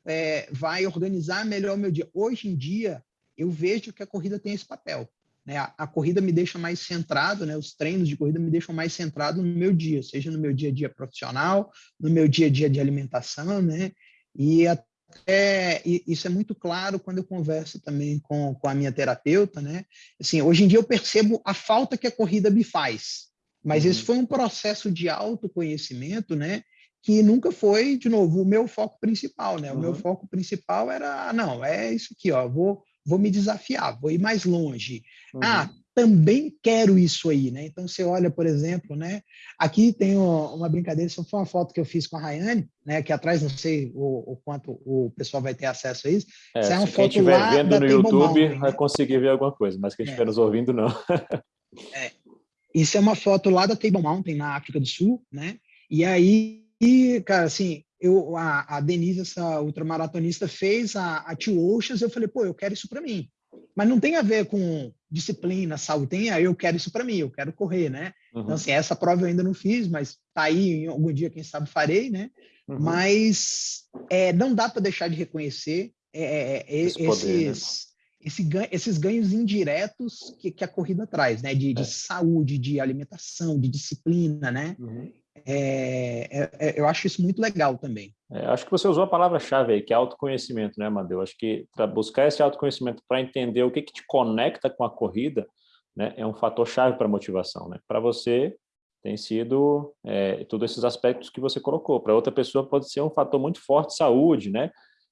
é, vai organizar melhor o meu dia. Hoje em dia, eu vejo que a corrida tem esse papel. Né? A, a, corrida me deixa mais centrado, né? os treinos de corrida me deixam mais centrado no meu dia, seja no meu dia a dia profissional, no meu dia a dia de alimentação, né? E até isso é muito claro quando eu converso também com, com a minha terapeuta, né? Assim, hoje em dia eu percebo a falta que a corrida me faz, mas uhum. esse foi um processo de autoconhecimento, né? Que nunca foi, de novo, o meu foco principal, né? O meu uhum. foco principal era, ah, não, é isso aqui, ó, vou, vou me desafiar, vou ir mais longe. Ah, uhum. Ah, também quero isso aí, né? Então você olha, por exemplo, né? Aqui tem uma brincadeira, isso foi uma foto que eu fiz com a Rayane, né? Aqui atrás, não sei o, o quanto o pessoal vai ter acesso a isso. É, isso é uma se quem estiver vendo no YouTube Mountain, vai né? conseguir ver alguma coisa, mas quem estiver é. nos ouvindo, não. é. Isso é uma foto lá da Table Mountain, na África do Sul, né? E aí, cara, assim, eu, a, a Denise, essa ultramaratonista, fez a, a Two Oceans, eu falei, pô, eu quero isso para mim. Mas não tem a ver com disciplina, saúde, tem a eu quero isso para mim, eu quero correr, né? Então, uhum. Então, assim, essa prova eu ainda não fiz, mas tá aí, algum dia, quem sabe, farei, né? Uhum. Mas é, não dá para deixar de reconhecer é, é, é Esse esses, poder, né? esse ganho, esses ganhos indiretos que, que, a corrida traz, né? De, de é. saúde, de alimentação, de disciplina, né? Uhum. É, é, é, eu acho isso muito legal também. É, acho que você usou a palavra-chave aí, que é autoconhecimento, né, Amadeu? Acho que para buscar esse autoconhecimento, para entender o que, que te conecta com a corrida, né, é um fator-chave para motivação. Né? Para você, tem sido é, todos esses aspectos que você colocou. Para outra pessoa pode ser um fator muito forte de saúde, né?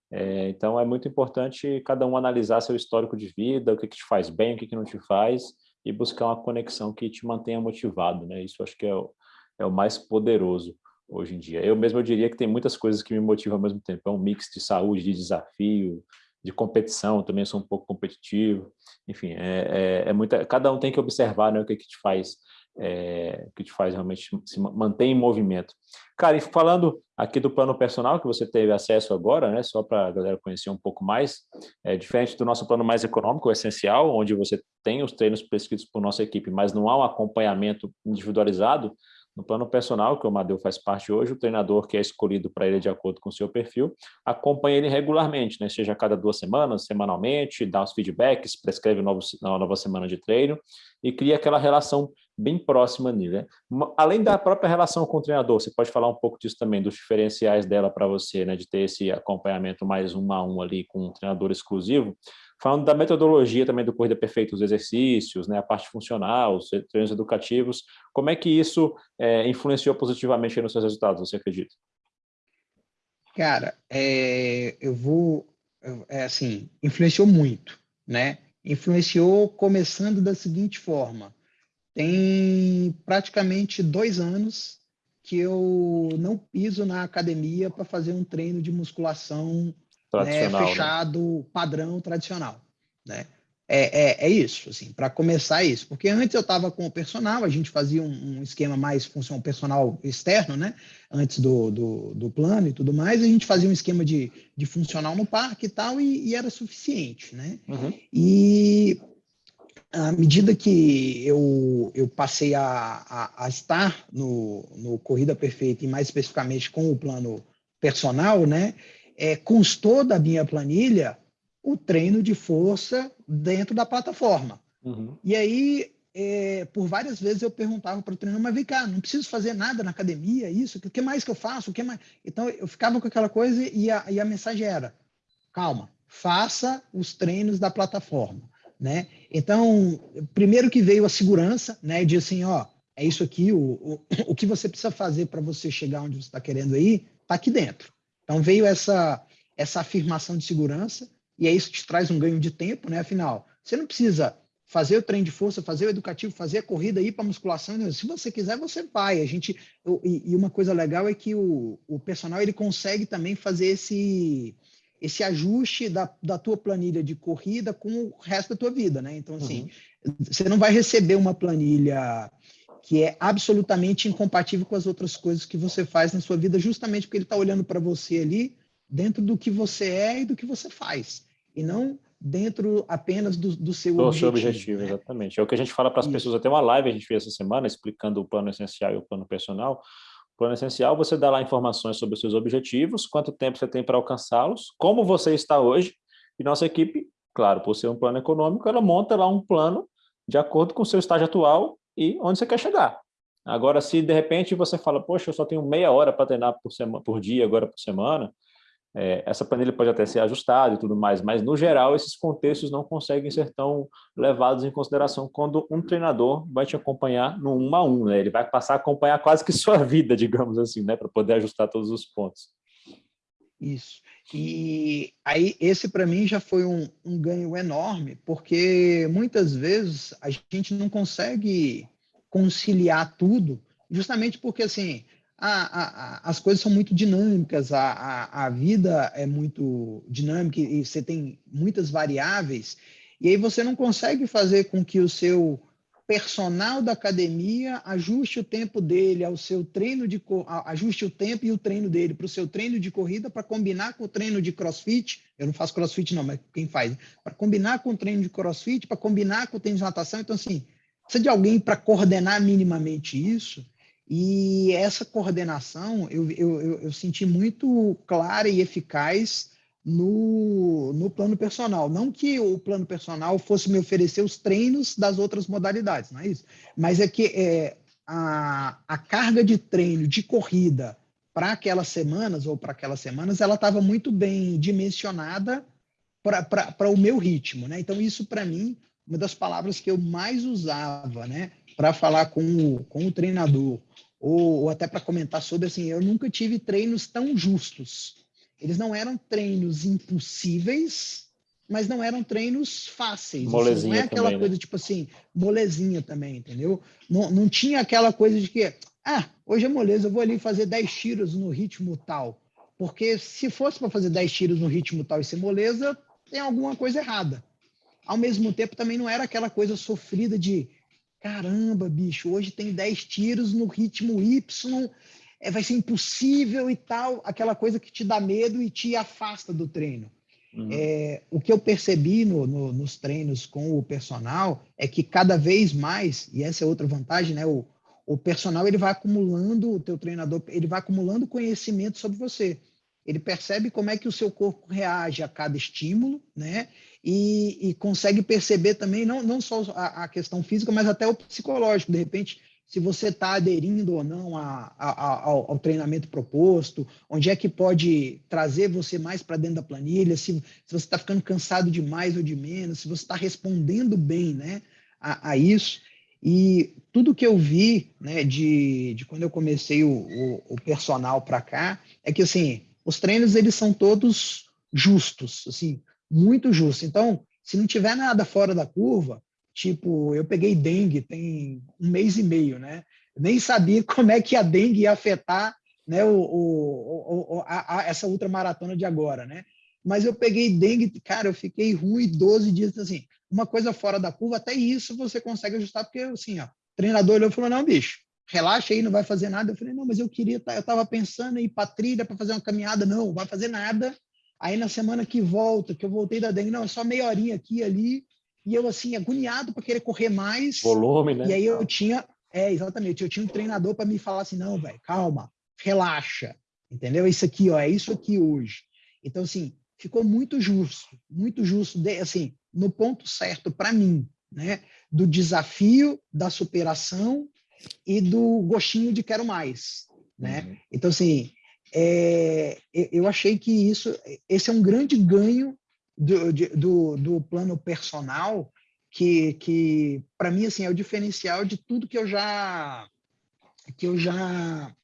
É, então é muito importante cada um analisar seu histórico de vida, o que, que te faz bem, o que, que não te faz, e buscar uma conexão que te mantenha motivado, né? Isso acho que é o, é o mais poderoso hoje em dia. Eu mesmo eu diria que tem muitas coisas que me motivam ao mesmo tempo. É um mix de saúde, de desafio, de competição, também sou um pouco competitivo. Enfim, é, é, é muita, cada um tem que observar né, o que, que te faz é, que te faz realmente se manter em movimento. Cara, e falando aqui do plano personal que você teve acesso agora, né, só para a galera conhecer um pouco mais, é diferente do nosso plano mais econômico, o essencial, onde você tem os treinos prescritos por nossa equipe, mas não há um acompanhamento individualizado, No plano personal, que o Amadeu faz parte hoje, o treinador que é escolhido para ele de acordo com o seu perfil, acompanha ele regularmente, né? seja a cada duas semanas, semanalmente, dá os feedbacks, prescreve uma nova semana de treino e cria aquela relação bem próxima nele. Né? Além da própria relação com o treinador, você pode falar um pouco disso também, dos diferenciais dela para você, né? de ter esse acompanhamento mais um a um ali com um treinador exclusivo. Falando da metodologia também do Corrida Perfeita, os exercícios, né? a parte funcional, os treinos educativos, como é que isso é, influenciou positivamente nos seus resultados, você acredita? Cara, é, eu vou, é assim, influenciou muito, né? Influenciou começando da seguinte forma, tem praticamente dois anos que eu não piso na academia para fazer um treino de musculação né, né? fechado, né? padrão, tradicional. Né? É, é, é isso, assim, para começar é isso. Porque antes eu estava com o personal, a gente fazia um, um, esquema mais função personal externo, né? Antes do, do, do, plano e tudo mais, a gente fazia um esquema de, de funcional no parque e tal, e, e era suficiente, né? Uhum. E à medida que eu, eu passei a, a, a, estar no, no Corrida Perfeita, e mais especificamente com o plano personal, né, é, constou da minha planilha o treino de força dentro da plataforma. Uhum. E aí, é, por várias vezes eu perguntava para o treinador, mas vem cá, não preciso fazer nada na academia, isso, o que mais que eu faço? O que mais? Então, eu ficava com aquela coisa e a, e a mensagem era, calma, faça os treinos da plataforma. Né? Então, primeiro que veio a segurança, né, de assim, ó, é isso aqui, o, o, o que você precisa fazer para você chegar onde você está querendo ir, está aqui dentro. Então, veio essa, essa afirmação de segurança, e é isso que te traz um ganho de tempo, né? Afinal, você não precisa fazer o treino de força, fazer o educativo, fazer a corrida, ir para musculação. Né? Se você quiser, você vai. A gente e, e, uma coisa legal é que o, o personal ele consegue também fazer esse esse ajuste da, da tua planilha de corrida com o resto da tua vida, né? Então, assim, uhum. você não vai receber uma planilha que é absolutamente incompatível com as outras coisas que você faz na sua vida, justamente porque ele está olhando para você ali dentro do que você é e do que você faz, e não dentro apenas do, do seu do objetivo. seu objetivo, né? exatamente. É o que a gente fala para as pessoas, até uma live a gente fez essa semana, explicando o plano essencial e o plano personal, Plano essencial, você dá lá informações sobre os seus objetivos, quanto tempo você tem para alcançá-los, como você está hoje, e nossa equipe, claro, por ser um plano econômico, ela monta lá um plano de acordo com o seu estágio atual e onde você quer chegar. Agora, se de repente você fala, poxa, eu só tenho meia hora para treinar por, semana, por dia, agora por semana, é, essa planilha pode até ser ajustada e tudo mais, mas no geral esses contextos não conseguem ser tão levados em consideração quando um treinador vai te acompanhar no um a um, né? Ele vai passar a acompanhar quase que sua vida, digamos assim, né? Para poder ajustar todos os pontos. Isso. E aí esse para mim já foi um, um ganho enorme, porque muitas vezes a gente não consegue conciliar tudo, justamente porque assim a, a, as coisas são muito dinâmicas, a, a, vida é muito dinâmica e você tem muitas variáveis, e aí você não consegue fazer com que o seu personal da academia ajuste o tempo dele ao seu treino de ajuste o tempo e o treino dele para o seu treino de corrida para combinar com o treino de crossfit. Eu não faço crossfit, não, mas quem faz? Para combinar com o treino de crossfit, para combinar com o treino de natação. Então, assim, precisa de alguém para coordenar minimamente isso. E essa coordenação eu, eu, eu, senti muito clara e eficaz no, no plano personal. Não que o plano personal fosse me oferecer os treinos das outras modalidades, não é isso. Mas é que é, a, a carga de treino de corrida para aquelas semanas ou para aquelas semanas, ela estava muito bem dimensionada para o meu ritmo. Né? Então, isso para mim, uma das palavras que eu mais usava né? Para falar com o, com o treinador ou, ou até para comentar sobre, assim, eu nunca tive treinos tão justos. Eles não eram treinos impossíveis, mas não eram treinos fáceis. Molezinha não é aquela também, né? coisa, né? tipo assim, molezinha também, entendeu? Não, não tinha aquela coisa de que, ah, hoje é moleza, eu vou ali fazer 10 tiros no ritmo tal. Porque se fosse para fazer 10 tiros no ritmo tal e ser moleza, tem alguma coisa errada. Ao mesmo tempo, também não era aquela coisa sofrida de caramba, bicho, hoje tem 10 tiros no ritmo Y, é, vai ser impossível e tal, aquela coisa que te dá medo e te afasta do treino. Uhum. É, o que eu percebi no, no, nos treinos com o personal é que cada vez mais, e essa é outra vantagem, né? O, o personal ele vai acumulando, o teu treinador, ele vai acumulando conhecimento sobre você. Ele percebe como é que o seu corpo reage a cada estímulo, né? E, e consegue perceber também, não, não só a, a, questão física, mas até o psicológico. De repente, se você está aderindo ou não a, a, ao, ao, treinamento proposto, onde é que pode trazer você mais para dentro da planilha, se, se você está ficando cansado de mais ou de menos, se você está respondendo bem né, a, isso. E tudo que eu vi né, de, de quando eu comecei o, o, o personal para cá é que assim os treinos eles são todos justos, assim, muito justos. Então, se não tiver nada fora da curva, Tipo, eu peguei dengue tem um mês e meio, né? Nem sabia como é que a dengue ia afetar né, o, o, o a, a, essa ultramaratona de agora, né? Mas eu peguei dengue, cara, eu fiquei ruim 12 dias, assim, uma coisa fora da curva, até isso você consegue ajustar, porque assim, ó, o treinador olhou e falou, não, bicho, relaxa aí, não vai fazer nada. Eu falei, não, mas eu queria, tá, eu estava pensando em ir para trilha para fazer uma caminhada, não, não vai fazer nada. Aí na semana que volta, que eu voltei da dengue, não, é só meia horinha aqui ali, e eu, assim, agoniado para querer correr mais. Volume, né? E aí eu tinha, é, exatamente, eu tinha um treinador para me falar assim, não, velho, calma, relaxa, entendeu? Isso aqui, ó, é isso aqui hoje. Então, assim, ficou muito justo, muito justo, de, assim, no ponto certo para mim, né? Do desafio, da superação e do gostinho de quero mais, né? Uhum. Então, assim, é, eu achei que isso, esse é um grande ganho do, do, do plano personal que, que para mim assim é o diferencial de tudo que eu já que eu já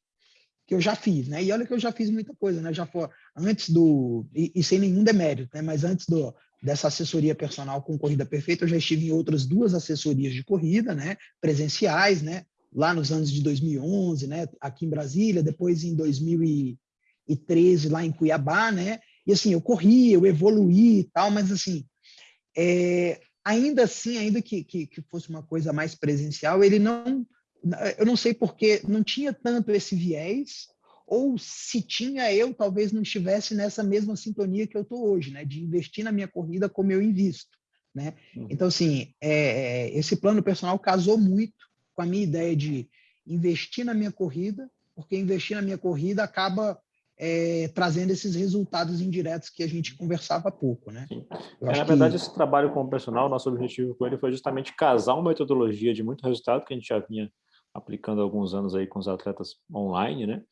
que eu já fiz, né? E olha que eu já fiz muita coisa, né? Já foi antes do e, e, sem nenhum demérito, né? Mas antes do dessa assessoria personal com corrida perfeita, eu já estive em outras duas assessorias de corrida, né? Presenciais, né? Lá nos anos de 2011, né? Aqui em Brasília, depois em 2013 lá em Cuiabá, né? E assim, eu corri, eu evoluí e tal, mas assim, é, ainda assim, ainda que, que, que, fosse uma coisa mais presencial, ele não, eu não sei porque não tinha tanto esse viés, ou se tinha, eu talvez não estivesse nessa mesma sintonia que eu estou hoje, né, de investir na minha corrida como eu invisto, né? Uhum. Então, assim, é, esse plano personal casou muito com a minha ideia de investir na minha corrida, porque investir na minha corrida acaba é, trazendo esses resultados indiretos que a gente conversava há pouco, né? É, na verdade, que... esse trabalho com o personal, nosso objetivo com ele foi justamente casar uma metodologia de muito resultado que a gente já vinha aplicando há alguns anos aí com os atletas online, né?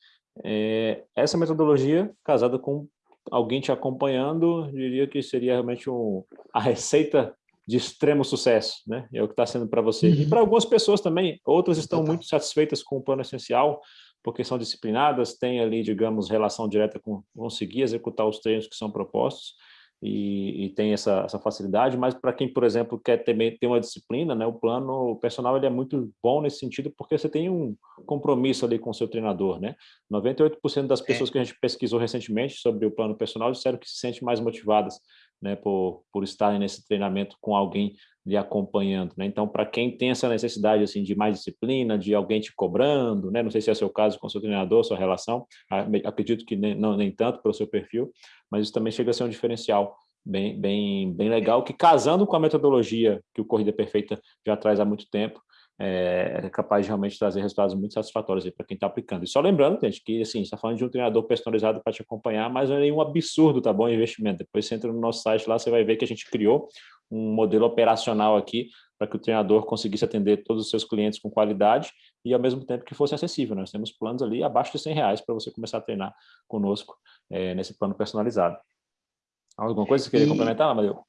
É, essa metodologia casada com alguém te acompanhando, diria que seria realmente um, a receita de extremo sucesso, né? É o que está sendo para você. Uhum. E para algumas pessoas também, outras estão muito satisfeitas com o plano essencial, porque são disciplinadas, têm ali, digamos, relação direta com conseguir executar os treinos que são propostos e, e tem essa, essa facilidade, mas para quem, por exemplo, quer ter, ter uma disciplina, né, o plano o personal ele é muito bom nesse sentido, porque você tem um compromisso ali com o seu treinador, né? 98% das pessoas é. que a gente pesquisou recentemente sobre o plano personal disseram que se sentem mais motivadas né, por, por estarem nesse treinamento com alguém lhe acompanhando, né? Então, para quem tem essa necessidade assim de mais disciplina, de alguém te cobrando, né? Não sei se é o seu caso com o seu treinador, sua relação, acredito que nem, não, nem tanto pelo seu perfil, mas isso também chega a ser um diferencial bem, bem, bem legal, que casando com a metodologia que o Corrida Perfeita já traz há muito tempo, é, é capaz de realmente trazer resultados muito satisfatórios para quem está aplicando. E só lembrando, gente, que assim, está falando de um treinador personalizado para te acompanhar, mas não é nenhum absurdo, tá bom? Investimento. Depois você entra no nosso site lá, você vai ver que a gente criou um modelo operacional aqui para que o treinador conseguisse atender todos os seus clientes com qualidade e ao mesmo tempo que fosse acessível. Nós temos planos ali abaixo de 100 reais para você começar a treinar conosco é, nesse plano personalizado. Alguma coisa que você queria e... complementar, Amadeu?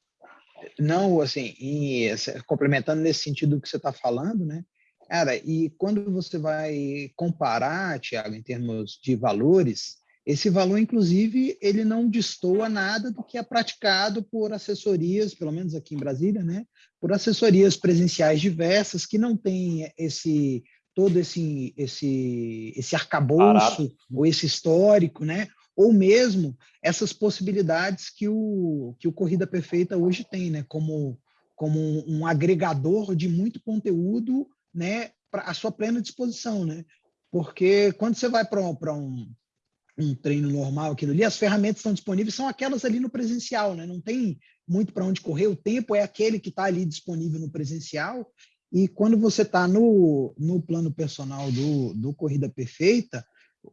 Não, assim, e, complementando nesse sentido que você está falando, né? Cara, e quando você vai comparar, Tiago, em termos de valores, esse valor, inclusive, ele não destoa nada do que é praticado por assessorias, pelo menos aqui em Brasília, né? Por assessorias presenciais diversas que não têm esse todo esse esse esse arcabouço ou esse histórico, né? Ou mesmo essas possibilidades que o, que o Corrida Perfeita hoje tem, né? como, como um agregador de muito conteúdo né? para a sua plena disposição. Né? Porque quando você vai para um, um treino normal, aquilo ali, as ferramentas estão disponíveis, são aquelas ali no presencial, né? não tem muito para onde correr, o tempo é aquele que está ali disponível no presencial, E quando você está no, no plano personal do, do Corrida Perfeita,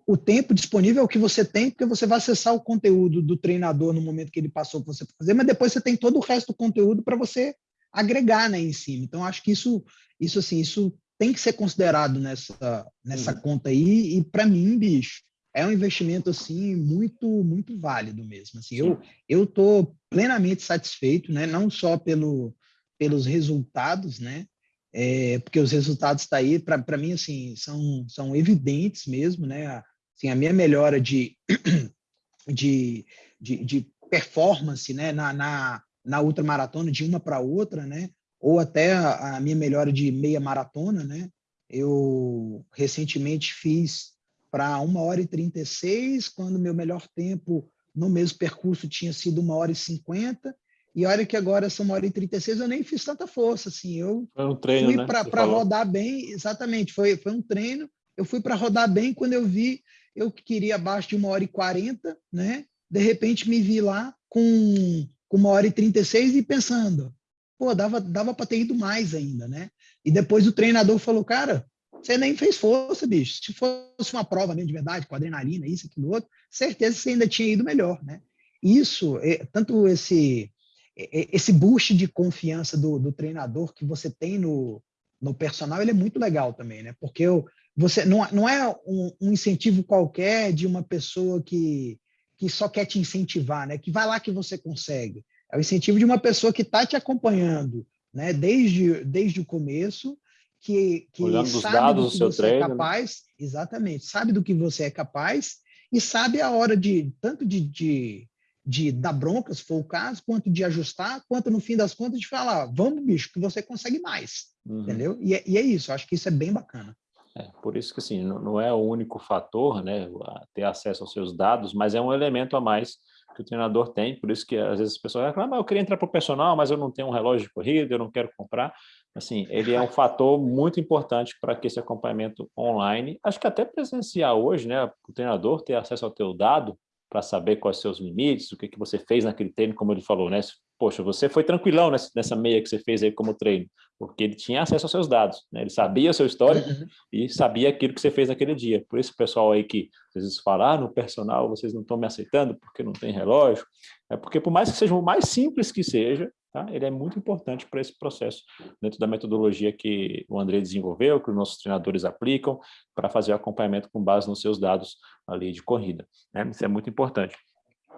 o tempo disponível é o que você tem, porque você vai acessar o conteúdo do treinador no momento que ele passou para você fazer, mas depois você tem todo o resto do conteúdo para você agregar né, em cima. Então, acho que isso, isso assim, isso tem que ser considerado nessa, nessa uhum. conta aí, e para mim, bicho, é um investimento assim muito muito válido mesmo. Assim, eu eu tô plenamente satisfeito, né? Não só pelo pelos resultados, né? É, porque os resultados está aí para mim assim são são evidentes mesmo, né? Assim, a minha melhora de de, de, de performance, né? Na, na na ultramaratona de uma para outra, né? Ou até a, a minha melhora de meia maratona, né? Eu recentemente fiz para 1 hora e 36, quando meu melhor tempo no mesmo percurso tinha sido 1 hora e 50. E olha que agora são 1 hora e 36, eu nem fiz tanta força. Assim, eu foi um treino, fui né? para rodar bem, exatamente, foi, foi um treino. Eu fui para rodar bem quando eu vi, eu queria abaixo de 1 hora e 40, né? De repente me vi lá com, com 1 hora e 36 e pensando, pô, dava, dava para ter ido mais ainda, né? E depois o treinador falou, cara, você nem fez força, bicho. Se fosse uma prova mesmo de verdade, com adrenalina, isso, aquilo, outro, certeza você ainda tinha ido melhor, né? Isso, é, tanto esse esse boost de confiança do, do, treinador que você tem no, no personal, ele é muito legal também, né? Porque eu, você não, não é um, um, incentivo qualquer de uma pessoa que, que só quer te incentivar, né? Que vai lá que você consegue. É o incentivo de uma pessoa que está te acompanhando, né? Desde, desde o começo que, que Olhando sabe dados do, que do você é treino, é capaz, exatamente, sabe do que você é capaz e sabe a hora de tanto de, de, de dar bronca, se for o caso, quanto de ajustar, quanto no fim das contas de falar, vamos, bicho, que você consegue mais, uhum. entendeu? E é, e é, isso, acho que isso é bem bacana. É, por isso que assim, não, não é o único fator, né, ter acesso aos seus dados, mas é um elemento a mais que o treinador tem, por isso que às vezes as pessoas reclamam, ah, eu queria entrar para o personal, mas eu não tenho um relógio de corrida, eu não quero comprar. Assim, ele é um fator muito importante para que esse acompanhamento online, acho que até presencial hoje, né, o treinador ter acesso ao teu dado para saber quais são os seus limites, o que, que você fez naquele treino, como ele falou, né? Poxa, você foi tranquilão nessa meia que você fez aí como treino, porque ele tinha acesso aos seus dados, né? Ele sabia o seu histórico uhum. e sabia aquilo que você fez naquele dia. Por isso pessoal aí que às vezes fala, ah, no personal vocês não estão me aceitando porque não tem relógio, é porque por mais que seja o mais simples que seja, Tá? Ele é muito importante para esse processo, dentro da metodologia que o André desenvolveu, que os nossos treinadores aplicam, para fazer o acompanhamento com base nos seus dados ali de corrida. Né? Isso é muito importante.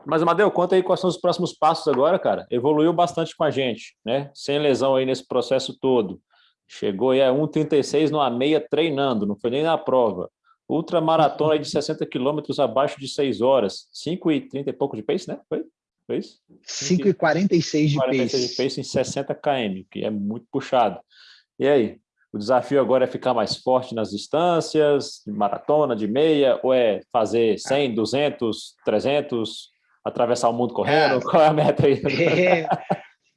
Mas, Amadeu, conta aí quais são os próximos passos agora, cara. Evoluiu bastante com a gente, né? Sem lesão aí nesse processo todo. Chegou aí a 1,36 numa meia treinando, não foi nem na prova. Ultramaratona de 60 quilômetros abaixo de 6 horas. 5,30 e pouco de pace, né? Foi? Foi isso? 5,46 de 46 pace. de pace em 60 km, que é muito puxado. E aí? O desafio agora é ficar mais forte nas distâncias, de maratona, de meia, ou é fazer 100, 200, 300, atravessar o mundo correndo? É, Qual é a meta aí? É,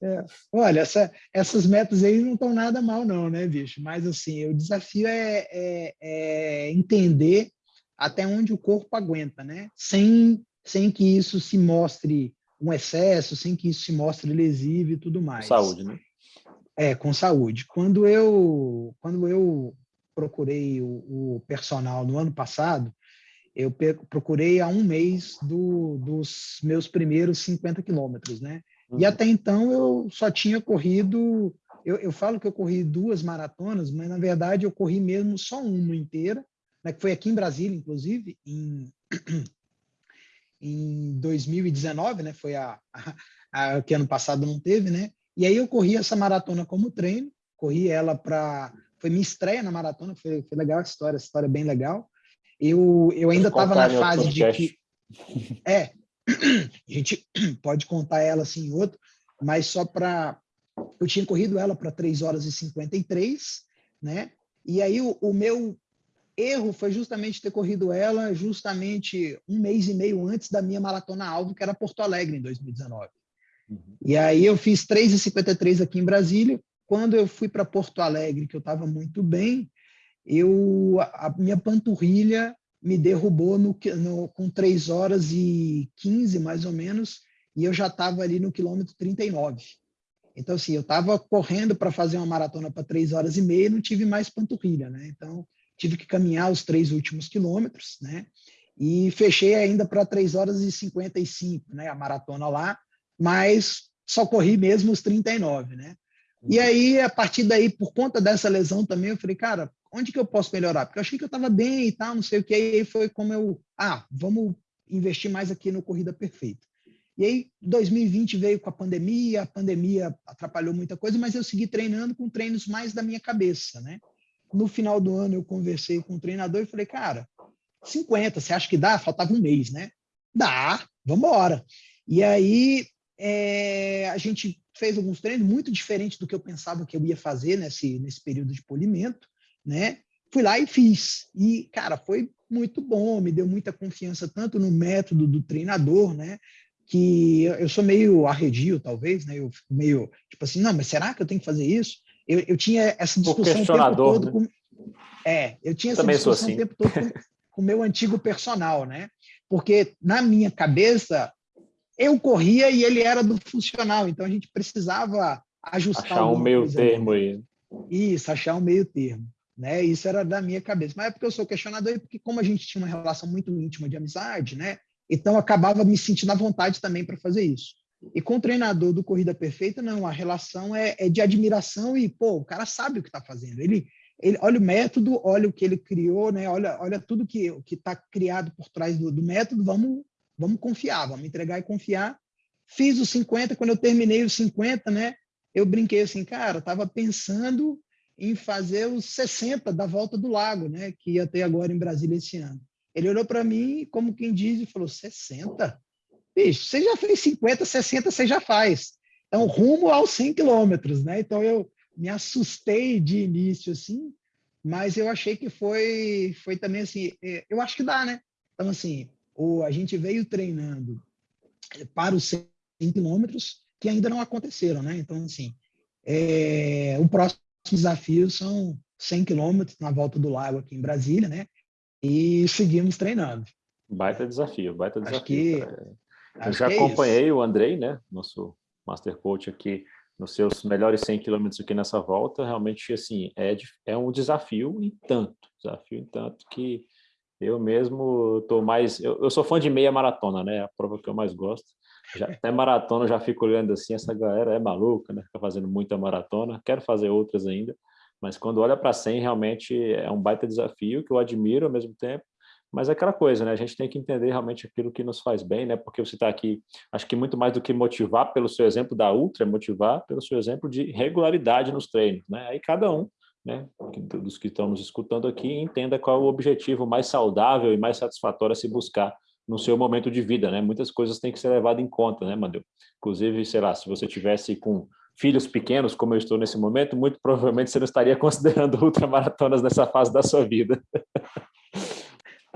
é. Olha, essa, essas metas aí não estão nada mal não, né, bicho? Mas, assim, o desafio é, é, é entender até onde o corpo aguenta, né? Sem, sem que isso se mostre um excesso, sem que isso se mostre lesivo e tudo mais. Saúde, né? É, com saúde. Quando eu, quando eu procurei o, o personal no ano passado, eu procurei há um mês do, dos meus primeiros 50 quilômetros, né? Uhum. E até então eu só tinha corrido, eu, eu, falo que eu corri duas maratonas, mas na verdade eu corri mesmo só uma inteira, né, que foi aqui em Brasília, inclusive, em em 2019, né? Foi a, a, a, que ano passado não teve, né? E aí eu corri essa maratona como treino, corri ela para foi minha estreia na maratona, foi, foi legal a história, essa história é bem legal. Eu, eu ainda estava na fase de que é a gente pode contar ela assim em outro, mas só para eu tinha corrido ela para 3 horas e 53, né? E aí o, o meu erro foi justamente ter corrido ela justamente um mês e meio antes da minha maratona alvo, que era Porto Alegre, em 2019. Uhum. E aí eu fiz 3,53 aqui em Brasília. Quando eu fui para Porto Alegre, que eu estava muito bem, eu a minha panturrilha me derrubou no, no, com 3 horas e 15, mais ou menos, e eu já estava ali no quilômetro 39. Então, assim, eu estava correndo para fazer uma maratona para três horas e meia e não tive mais panturrilha, né? Então, tive que caminhar os três últimos quilômetros, né? E fechei ainda para três horas e 55, né? A maratona lá, mas só corri mesmo os 39, né? E uhum. aí, a partir daí, por conta dessa lesão também, eu falei, cara, onde que eu posso melhorar? Porque eu achei que eu estava bem e tal, não sei o que. E aí foi como eu, ah, vamos investir mais aqui no Corrida Perfeita. E aí, 2020 veio com a pandemia, a pandemia atrapalhou muita coisa, mas eu segui treinando com treinos mais da minha cabeça, né? No final do ano, eu conversei com o treinador e falei, cara, 50, você acha que dá? Faltava um mês, né? Dá, vamos embora. E aí, é, a gente fez alguns treinos muito diferentes do que eu pensava que eu ia fazer nesse, nesse período de polimento, né? Fui lá e fiz. E, cara, foi muito bom, me deu muita confiança tanto no método do treinador, né? Que eu sou meio arredio, talvez, né? Eu fico meio, tipo assim, não, mas será que eu tenho que fazer isso? Eu, eu tinha essa discussão o tempo todo né? com... É, eu tinha essa Também discussão assim. o tempo todo com o meu antigo personal, né? Porque na minha cabeça eu corria e ele era do funcional, então a gente precisava ajustar achar um meio termo aí. Isso, achar um meio termo. Né? Isso era da minha cabeça. Mas é porque eu sou questionador e porque como a gente tinha uma relação muito íntima de amizade, né? Então acabava me sentindo à vontade também para fazer isso. E com o treinador do Corrida Perfeita, não, a relação é, é de admiração e, pô, o cara sabe o que está fazendo. Ele, ele olha o método, olha o que ele criou, né? Olha, olha tudo que está criado por trás do, do método. Vamos vamos confiar, vamos entregar e confiar. Fiz os 50, quando eu terminei os 50, né? Eu brinquei assim, cara, estava pensando em fazer os 60 da volta do lago, né? Que ia ter agora em Brasília esse ano. Ele olhou para mim, como quem diz, e falou: 60? Bicho, você já fez 50, 60, você já faz. Então, rumo aos 100 quilômetros, né? Então, eu me assustei de início, assim, mas eu achei que foi, foi também assim, é, eu acho que dá, né? Então, assim, ou a gente veio treinando para os 100 quilômetros que ainda não aconteceram, né? Então, assim, é, o próximo desafio são 100 quilômetros na volta do lago aqui em Brasília, né? E seguimos treinando. Baita desafio, baita desafio. Acho Eu já é acompanhei é o Andrei, né? Nosso Master Coach aqui nos seus melhores 100 quilômetros aqui nessa volta, realmente, assim, é, é um desafio em tanto, desafio em tanto que eu mesmo tô mais... Eu, eu, sou fã de meia maratona, né? A prova que eu mais gosto. Já, até maratona já fico olhando assim, essa galera é maluca, né? Fica fazendo muita maratona. Quero fazer outras ainda. Mas quando olha para 100, realmente é um baita desafio que eu admiro ao mesmo tempo. Mas é aquela coisa, né? A gente tem que entender realmente aquilo que nos faz bem, né? Porque você está aqui, acho que muito mais do que motivar pelo seu exemplo da Ultra, é motivar pelo seu exemplo de regularidade nos treinos, né? Aí cada um né, dos que estão nos escutando aqui, entenda qual é o objetivo mais saudável e mais satisfatório a se buscar no seu momento de vida, né? Muitas coisas têm que ser levadas em conta, né, Mandeu? Inclusive, sei lá, se você tivesse com filhos pequenos, como eu estou nesse momento, muito provavelmente você não estaria considerando ultramaratonas nessa fase da sua vida.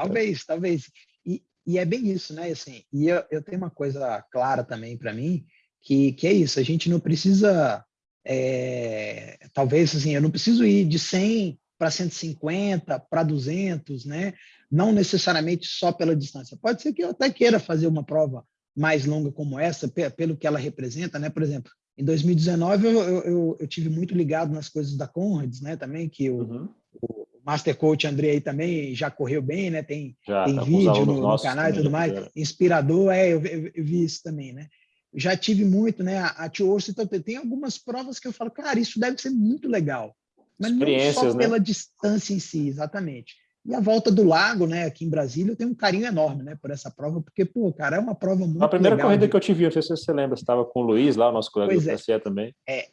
Talvez, talvez. E, e é bem isso, né? Assim, e eu, eu tenho uma coisa clara também para mim, que, que é isso, a gente não precisa é, talvez assim, eu não preciso ir de 100 para 150, para 200, né? Não necessariamente só pela distância. Pode ser que eu até queira fazer uma prova mais longa como essa, pelo que ela representa, né? Por exemplo, em 2019 eu, eu, eu tive muito ligado nas coisas da Conrads, né? Também que o, uhum. O Master Coach André aí também já correu bem, né? Tem, já, tem tá vídeo no, no, canal e tudo mais, inspirador, é, eu, eu, eu vi isso também, né? já tive muito, né? A Tio então tem algumas provas que eu falo, cara, isso deve ser muito legal. Mas não só pela né? distância em si, exatamente. E a volta do lago, né, aqui em Brasília, eu tenho um carinho enorme, né, por essa prova, porque, pô, cara, é uma prova muito A primeira legal, corrida que eu te vi, não sei se você lembra, você estava com o Luiz lá, o nosso colega pois do é. também. É,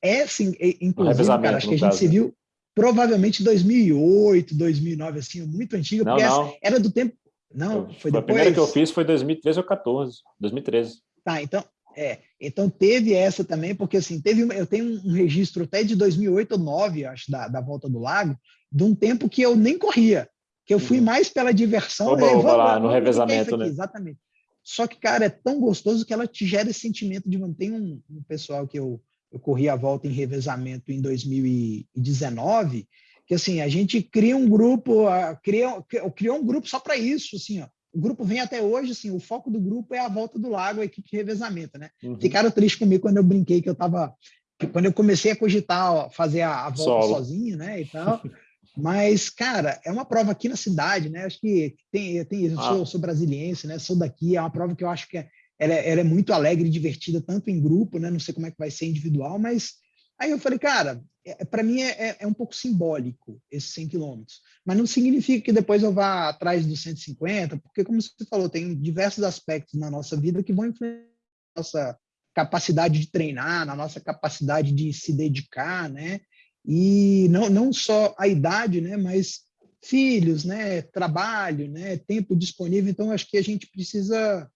é sim, inclusive, cara, acho que a gente caso. se viu provavelmente 2008, 2009, assim, muito antiga, não, porque não. era do tempo... Não, foi depois... A primeira que eu fiz foi 2013 ou 14, 2013. Tá, então, é, então teve essa também, porque assim, teve, eu tenho um registro até de 2008 ou 2009, acho, da, da Volta do Lago, de um tempo que eu nem corria, que eu fui uhum. mais pela diversão. Oba, oba, lá, no revezamento, né? Exatamente. Só que, cara, é tão gostoso que ela te gera esse sentimento de... Tem um, um pessoal que eu, eu corri a volta em revezamento em 2019, que assim, a gente cria um grupo, cria, criou um grupo só para isso, assim, ó o grupo vem até hoje, assim, o foco do grupo é a volta do lago, a equipe de revezamento, né? Uhum. Ficaram tristes comigo quando eu brinquei que eu estava quando eu comecei a cogitar ó, fazer a, a volta Solo. sozinho, né, e tal. Mas, cara, é uma prova aqui na cidade, né? Acho que tem, tem eu sou, ah. sou brasiliense, né? Sou daqui, é uma prova que eu acho que é, ela, é, ela é muito alegre e divertida, tanto em grupo, né? Não sei como é que vai ser individual, mas aí eu falei, cara, é, para mim é, é, é, um pouco simbólico esses 100 quilômetros, mas não significa que depois eu vá atrás dos 150, porque, como você falou, tem diversos aspectos na nossa vida que vão influenciar nossa capacidade de treinar, na nossa capacidade de se dedicar, né? E não, não só a idade, né? Mas filhos, né? Trabalho, né? Tempo disponível. Então, acho que a gente precisa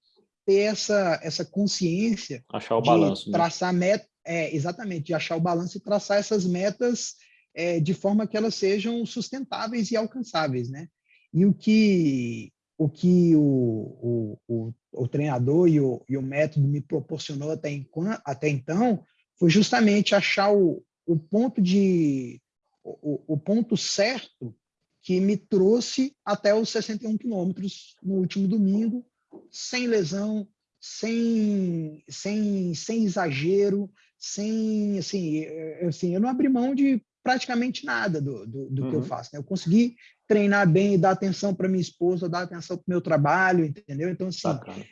ter essa, essa consciência achar o balanço, de né? traçar né? é, exatamente, de achar o balanço e traçar essas metas é, de forma que elas sejam sustentáveis e alcançáveis, né? E o que o que o, o, o, o treinador e o, e o método me proporcionou até, em, até então foi justamente achar o, o ponto de o, o ponto certo que me trouxe até os 61 quilômetros no último domingo, sem lesão, sem, sem, sem exagero, sem assim, assim, eu não abri mão de praticamente nada do, do, do uhum. que eu uhum. faço. Né? Eu consegui treinar bem, dar atenção para minha esposa, dar atenção para o meu trabalho, entendeu? Então, assim,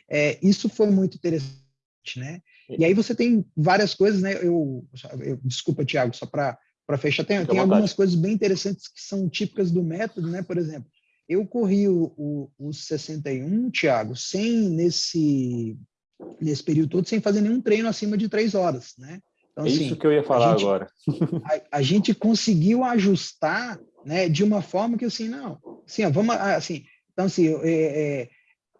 é, isso foi muito interessante, né? E aí você tem várias coisas, né? Eu, eu desculpa, Tiago, só para para fechar, tem, tem algumas coisas bem interessantes que são típicas do método, né? Por exemplo, eu corri o, o, o 61, Tiago, sem nesse nesse período todo, sem fazer nenhum treino acima de três horas, né? Então, é assim, isso que eu ia falar a gente, agora. a, a, gente conseguiu ajustar né, de uma forma que assim, não, assim, ó, vamos assim, então assim, é, é,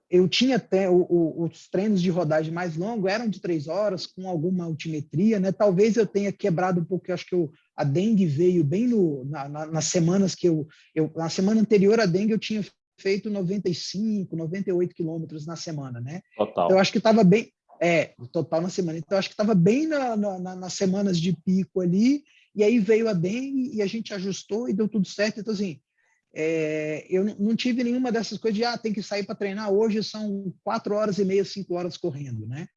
eu tinha até o, o, os treinos de rodagem mais longos eram de três horas com alguma altimetria, né? Talvez eu tenha quebrado um pouco, acho que eu, a dengue veio bem no, na, na, nas semanas que eu, eu, na semana anterior à dengue eu tinha feito 95, 98 quilômetros na semana, né? Total. Então, eu acho que estava bem, é, total na semana. Então, eu acho que estava bem na, na, nas semanas de pico ali, e aí veio a dengue e a gente ajustou e deu tudo certo. Então, assim, é, eu não tive nenhuma dessas coisas de, ah, tem que sair para treinar, hoje são quatro horas e meia, cinco horas correndo, né?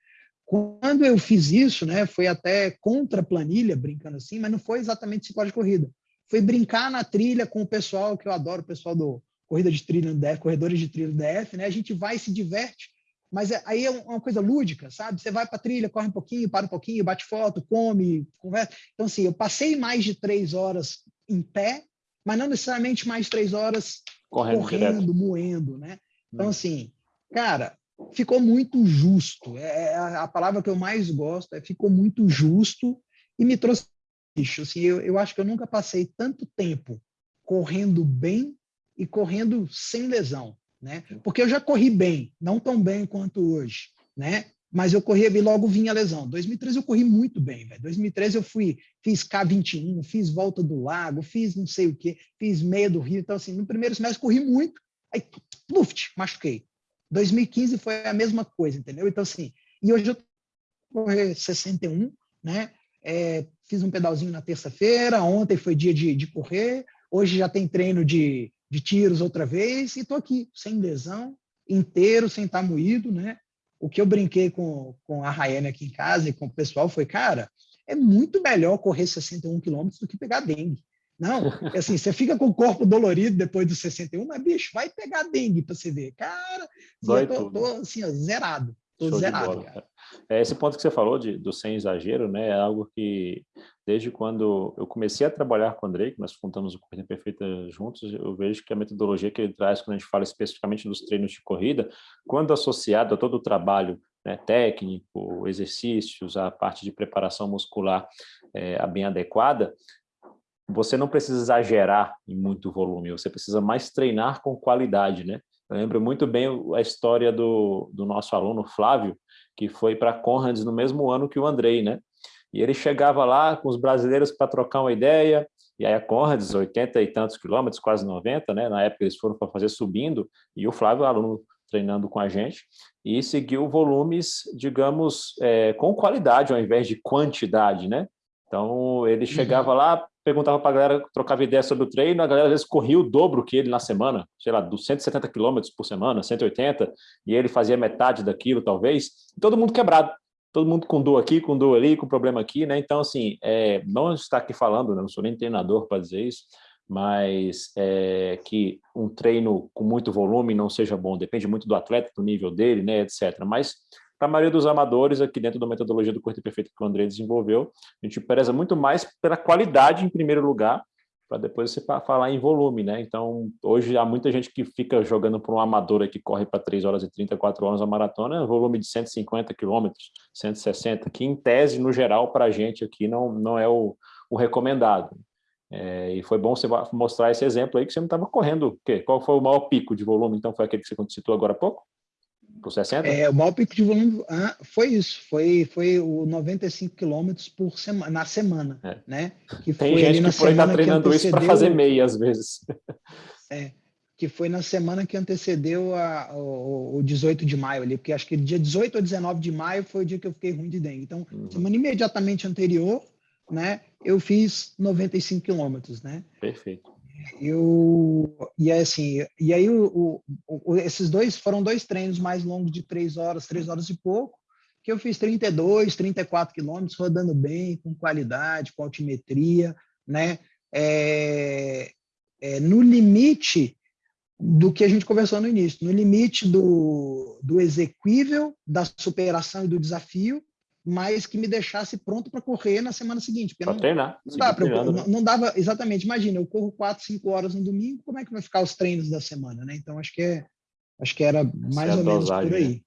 Quando eu fiz isso, né, foi até contra a planilha, brincando assim, mas não foi exatamente horas de corrida. Foi brincar na trilha com o pessoal, que eu adoro, o pessoal do Corrida de Trilha no DF, corredores de trilha no DF, né? A gente vai se diverte mas é, aí é uma coisa lúdica, sabe? Você vai para a trilha, corre um pouquinho, para um pouquinho, bate foto, come, conversa. Então, assim, eu passei mais de três horas em pé, mas não necessariamente mais três horas correndo, correndo moendo, né? Então, hum. assim, cara, ficou muito justo. É, é a palavra que eu mais gosto, é ficou muito justo e me trouxe isso. Assim, eu, eu acho que eu nunca passei tanto tempo correndo bem e correndo sem lesão né? Porque eu já corri bem, não tão bem quanto hoje, né? Mas eu corria e logo vinha a lesão. 2013 eu corri muito bem, velho. 2013 eu fui, fiz K21, fiz volta do lago, fiz não sei o quê, fiz meia do Rio. Então, assim, no primeiro semestre corri muito, aí, luft, machuquei. 2015 foi a mesma coisa, entendeu? Então, assim, e hoje eu correr 61, né? É, fiz um pedalzinho na terça-feira, ontem foi dia de, de correr, hoje já tem treino de de tiros outra vez, e estou aqui, sem lesão, inteiro, sem estar moído, né? O que eu brinquei com, com a Rayane aqui em casa e com o pessoal foi, cara, é muito melhor correr 61 quilômetros do que pegar dengue. Não, é assim, você fica com o corpo dolorido depois dos 61, mas, bicho, vai pegar dengue para você ver. Cara, eu tô, tô, assim, ó, zerado. Tô zerado, cara. É, esse ponto que você falou de, do sem exagero, né, é algo que desde quando eu comecei a trabalhar com o Andrei, que nós fundamos o Corrida Perfeita juntos, eu vejo que a metodologia que ele traz, quando a gente fala especificamente dos treinos de corrida, quando associado a todo o trabalho né, técnico, exercícios, a parte de preparação muscular é, bem adequada, você não precisa exagerar em muito volume, você precisa mais treinar com qualidade, né? Eu lembro muito bem a história do, do nosso aluno Flávio, que foi para Conrads no mesmo ano que o Andrei, né? E ele chegava lá com os brasileiros para trocar uma ideia, e aí a Conrads, 80 e tantos quilômetros, quase 90, né? Na época eles foram para fazer subindo, e o Flávio, aluno treinando com a gente, e seguiu volumes, digamos, é, com qualidade ao invés de quantidade, né? Então, ele uhum. chegava uhum. lá, perguntava para a galera, trocava ideia sobre o treino, a galera às vezes corria o dobro que ele na semana, sei lá, dos 170 quilômetros por semana, 180, e ele fazia metade daquilo, talvez, todo mundo quebrado, todo mundo com dor aqui, com dor ali, com problema aqui, né? Então, assim, é, não está aqui falando, né? não sou nem treinador para dizer isso, mas é, que um treino com muito volume não seja bom, depende muito do atleta, do nível dele, né, etc. Mas para a maioria dos amadores, aqui dentro da metodologia do Corte Perfeito que o André desenvolveu, a gente preza muito mais pela qualidade em primeiro lugar, para depois você falar em volume, né? Então, hoje há muita gente que fica jogando para um amador que corre para 3 horas e 34 horas a maratona, volume de 150 quilômetros, 160, que em tese, no geral, para a gente aqui não, não é o, o recomendado. É, e foi bom você mostrar esse exemplo aí que você não estava correndo. O quê? Qual foi o maior pico de volume? Então, foi aquele que você citou agora há pouco? Por 60? É, o maior pico de volume ah, foi isso. Foi, foi o 95 quilômetros por semana, na semana. É. Né? Que Tem gente que aí está treinando isso para fazer meia, às vezes. É, que foi na semana que antecedeu a, o, o 18 de maio ali, porque acho que dia 18 ou 19 de maio foi o dia que eu fiquei ruim de dengue. Então, uhum. semana imediatamente anterior, né, eu fiz 95 quilômetros, né? Perfeito. Eu, e assim, e aí o, o, esses dois foram dois treinos mais longos de três horas, três horas e pouco, que eu fiz 32, 34 quilômetros, rodando bem, com qualidade, com altimetria, né? É, é, no limite do que a gente conversou no início, no limite do, do exequível, da superação e do desafio, mas que me deixasse pronto para correr na semana seguinte. Para treinar. Não, dá pra, não, né? não, dava, exatamente, imagina, eu corro quatro, cinco horas no domingo, como é que vai ficar os treinos da semana, né? Então, acho que, é, acho que era mais Essa ou menos dosagem, por aí. Né?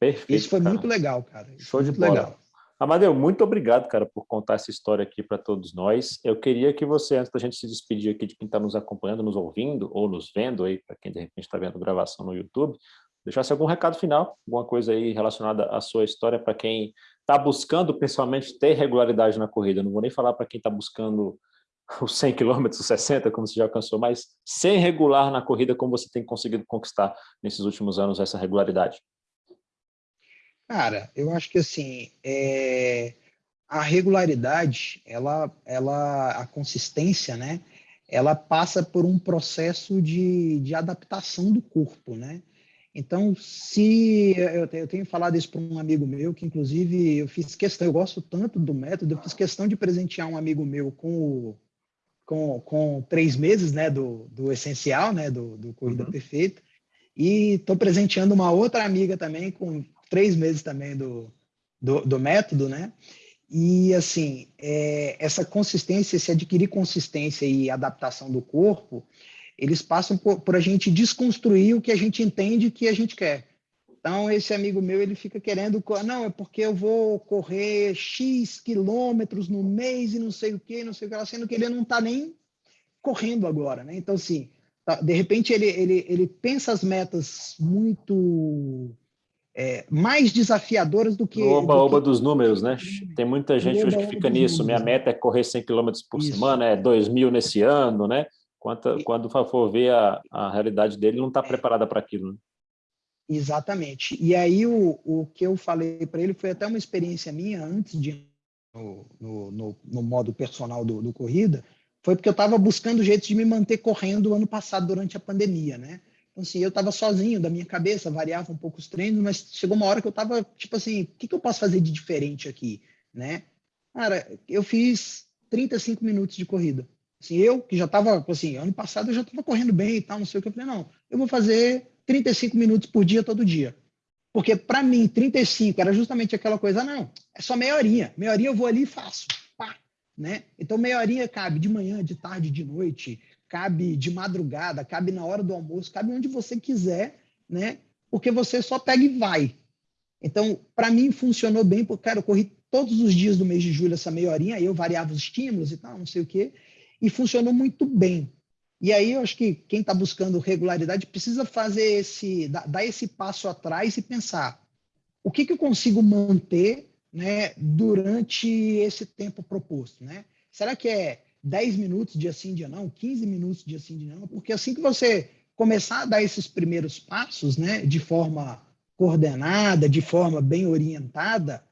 Perfeito. Isso foi cara. muito legal, cara. Isso Show de bola. legal. Amadeu, muito obrigado, cara, por contar essa história aqui para todos nós. Eu queria que você, antes da gente se despedir aqui de quem está nos acompanhando, nos ouvindo ou nos vendo aí, para quem de repente está vendo gravação no YouTube, deixasse algum recado final, alguma coisa aí relacionada à sua história para quem está buscando, principalmente, ter regularidade na corrida. não vou nem falar para quem está buscando os 100 km, os 60, como você já alcançou, mas sem regular na corrida, como você tem conseguido conquistar nesses últimos anos essa regularidade? Cara, eu acho que assim, é... a regularidade, ela, ela, a consistência, né? Ela passa por um processo de, de adaptação do corpo, né? Então, se eu, eu tenho falado isso para um amigo meu, que inclusive eu fiz questão, eu gosto tanto do método, eu fiz questão de presentear um amigo meu com, o, com, com três meses né, do, do essencial, né, do, do Corrida uhum. Perfeita, e estou presenteando uma outra amiga também com três meses também do, do, do método, né? E assim, é, essa consistência, se adquirir consistência e adaptação do corpo, eles passam por, por, a gente desconstruir o que a gente entende que a gente quer. Então, esse amigo meu, ele fica querendo, não, é porque eu vou correr X quilômetros no mês e não sei o que, não sei o que, sendo que ele não está nem correndo agora, né? Então, assim, tá, de repente ele, ele, ele pensa as metas muito é, mais desafiadoras do que... Oba-oba do dos números, né? Tem muita gente hoje que fica nisso, números, minha meta é correr 100 km por Isso. semana, é 2 mil nesse ano, né? Quando, quando for ver a, a realidade dele, não está é. preparada para aquilo. Né? Exatamente. E aí o, o que eu falei para ele foi até uma experiência minha antes de no, no, no, no modo personal do, do corrida, foi porque eu estava buscando jeitos de me manter correndo ano passado durante a pandemia, né? Então, assim, eu estava sozinho da minha cabeça, variava um pouco os treinos, mas chegou uma hora que eu estava, tipo assim, o que, que eu posso fazer de diferente aqui, né? Cara, eu fiz 35 minutos de corrida. Assim, eu, que já estava, assim, ano passado eu já estava correndo bem e tal, não sei o que, eu falei, não, eu vou fazer 35 minutos por dia, todo dia. Porque para mim, 35 era justamente aquela coisa, não, é só meia horinha. Meia horinha eu vou ali e faço. Pá, né? Então, meia horinha cabe de manhã, de tarde, de noite, cabe de madrugada, cabe na hora do almoço, cabe onde você quiser, né? Porque você só pega e vai. Então, para mim, funcionou bem, porque, cara, eu corri todos os dias do mês de julho essa meia horinha, aí eu variava os estímulos e tal, não sei o quê e funcionou muito bem. E aí eu acho que quem está buscando regularidade precisa fazer esse, dar esse passo atrás e pensar o que, que eu consigo manter né, durante esse tempo proposto. Né? Será que é 10 minutos dia sim, dia não, 15 minutos dia sim, dia não? Porque assim que você começar a dar esses primeiros passos né, de forma coordenada, de forma bem orientada,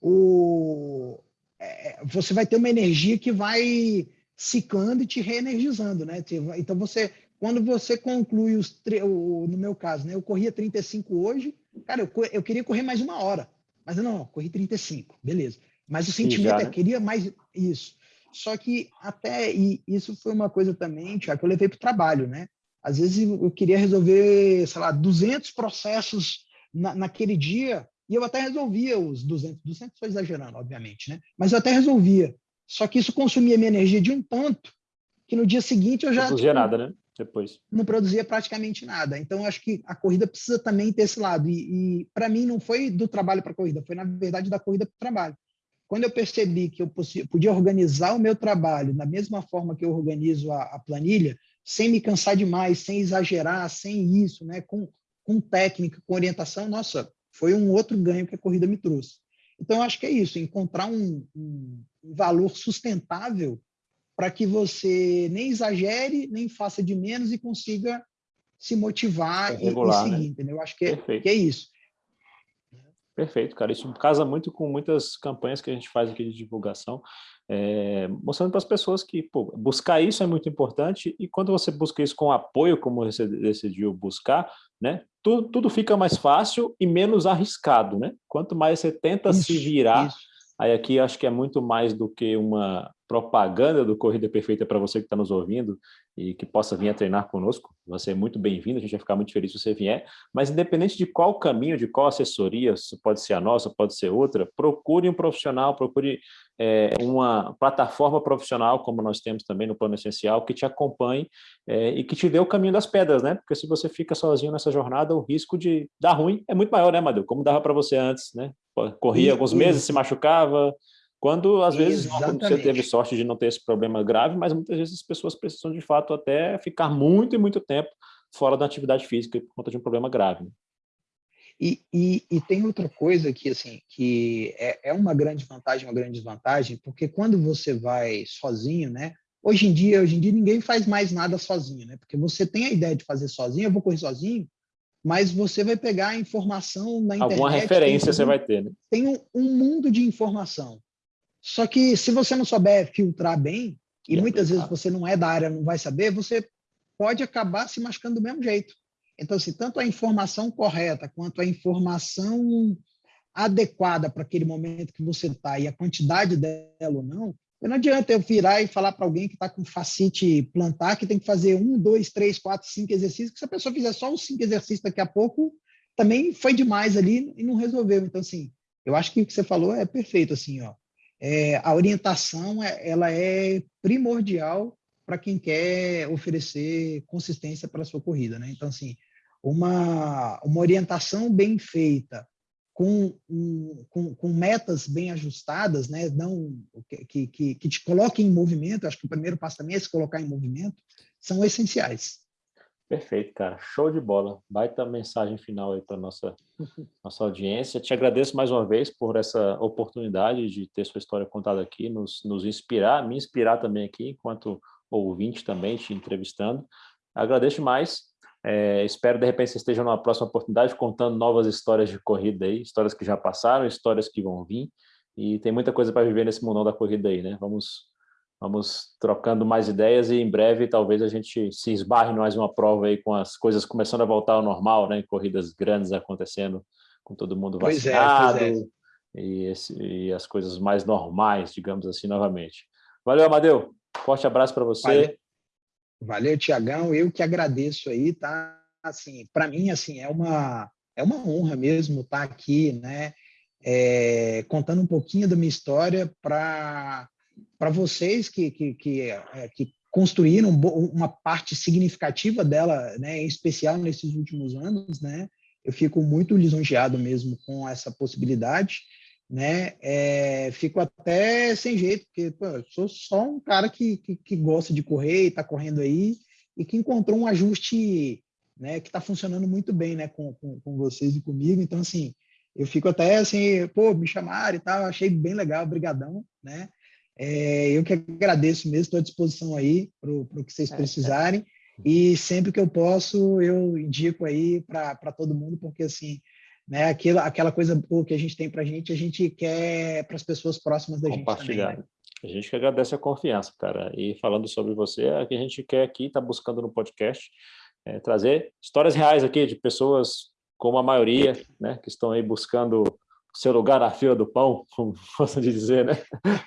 o, é, você vai ter uma energia que vai ciclando e te reenergizando, né? Então você, quando você conclui os, no meu caso, né? Eu corria 35 hoje, cara, eu, eu queria correr mais uma hora, mas não, não corri 35, beleza. Mas o sentimento já, é, né? é, queria mais isso. Só que até, e isso foi uma coisa também, Tiago, que eu levei para o trabalho, né? Às vezes eu queria resolver, sei lá, 200 processos na, naquele dia, e eu até resolvia os 200, 200 estou exagerando, obviamente, né? Mas eu até resolvia. Só que isso consumia minha energia de um tanto que no dia seguinte eu já... Não produzia nada, né? Depois. Não produzia praticamente nada. Então, acho que a corrida precisa também ter esse lado. E, e para mim, não foi do trabalho para a corrida, foi, na verdade, da corrida para o trabalho. Quando eu percebi que eu podia organizar o meu trabalho da mesma forma que eu organizo a, a planilha, sem me cansar demais, sem exagerar, sem isso, né? com, com técnica, com orientação, nossa, foi um outro ganho que a corrida me trouxe. Então, eu acho que é isso, encontrar um, um valor sustentável para que você nem exagere, nem faça de menos e consiga se motivar é regular, e, seguir, né? entendeu? Eu acho que é, que é isso. Perfeito, cara. Isso casa muito com muitas campanhas que a gente faz aqui de divulgação, é, mostrando para as pessoas que pô, buscar isso é muito importante e quando você busca isso com apoio, como você decidiu buscar, né, tudo, tudo fica mais fácil e menos arriscado. Né? Quanto mais você tenta isso, se virar, isso. Aí aqui acho que é muito mais do que uma propaganda do Corrida Perfeita para você que está nos ouvindo e que possa vir a treinar conosco. Você é muito bem-vindo, a gente vai ficar muito feliz se você vier. Mas independente de qual caminho, de qual assessoria, pode ser a nossa, pode ser outra, procure um profissional, procure é, uma plataforma profissional, como nós temos também no Plano Essencial, que te acompanhe é, e que te dê o caminho das pedras, né? Porque se você fica sozinho nessa jornada, o risco de dar ruim é muito maior, né, Madeu? Como dava para você antes, né? Corria alguns meses, se machucava, quando, às vezes, não, você teve sorte de não ter esse problema grave, mas muitas vezes as pessoas precisam, de fato, até ficar muito e muito tempo fora da atividade física por conta de um problema grave. Né? E, e, e, tem outra coisa que, assim, que é, é uma grande vantagem, uma grande desvantagem, porque quando você vai sozinho, né? Hoje em dia, hoje em dia ninguém faz mais nada sozinho, né? Porque você tem a ideia de fazer sozinho, eu vou correr sozinho, mas você vai pegar a informação na internet. Alguma referência tem, você vai ter, né? Tem um, um mundo de informação. Só que se você não souber filtrar bem, e, muitas vezes você não é da área, não vai saber, você pode acabar se machucando do mesmo jeito. Então, assim, tanto a informação correta quanto a informação adequada para aquele momento que você está e a quantidade dela ou não, não adianta eu virar e falar para alguém que está com facite plantar que tem que fazer um, dois, três, quatro, cinco exercícios, que se a pessoa fizer só os cinco exercícios daqui a pouco, também foi demais ali e não resolveu. Então, assim, eu acho que o que você falou é perfeito, assim, ó é, a orientação é, ela é primordial para quem quer oferecer consistência para a sua corrida. Né? Então, assim, uma, uma orientação bem feita, com, com, com, metas bem ajustadas, né? Não, que, que, que te coloquem em movimento, acho que o primeiro passo também é se colocar em movimento, são essenciais. Perfeito, cara. Show de bola. Baita mensagem final aí para nossa nossa audiência. Te agradeço mais uma vez por essa oportunidade de ter sua história contada aqui, nos, nos inspirar, me inspirar também aqui, enquanto ouvinte também, te entrevistando. Agradeço mais. É, espero, de repente, você esteja numa próxima oportunidade contando novas histórias de corrida aí, histórias que já passaram, histórias que vão vir. E tem muita coisa para viver nesse mundão da corrida aí, né? Vamos Vamos trocando mais ideias e em breve talvez a gente se esbarre mais uma prova aí com as coisas começando a voltar ao normal, né? Corridas grandes acontecendo com todo mundo vacinado pois é, pois é. E, esse, e, as coisas mais normais, digamos assim, novamente. Valeu, Amadeu. Forte abraço para você. Valeu, Valeu Tiagão. Eu que agradeço aí, tá? Assim, para mim, assim, é uma é uma honra mesmo estar tá aqui, né? É, contando um pouquinho da minha história para vocês que, que, que, é, que, construíram uma parte significativa dela, né, em especial nesses últimos anos, né, eu fico muito lisonjeado mesmo com essa possibilidade, né, é, fico até sem jeito, porque pô, eu sou só um cara que, que, que gosta de correr e está correndo aí, e que encontrou um ajuste né, que está funcionando muito bem né, com, com, com, vocês e comigo. Então, assim, eu fico até assim, pô, me chamaram e tal, achei bem legal, brigadão, né? É, eu que agradeço mesmo, estou à disposição aí para o que vocês é, precisarem. É. E sempre que eu posso, eu indico aí para todo mundo, porque assim, né? Aquilo, aquela coisa boa que a gente tem para a gente, a gente quer para as pessoas próximas da gente também. Né? A gente que agradece a confiança, cara. E falando sobre você, é o que a gente quer aqui, está buscando no podcast, é, trazer histórias reais aqui de pessoas como a maioria, né, que estão aí buscando seu lugar na fila do pão, como de dizer, né?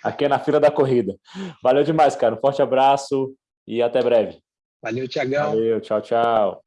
Aqui é na fila da corrida. Valeu demais, cara. Um forte abraço e até breve. Valeu, Tiagão. Valeu, tchau, tchau.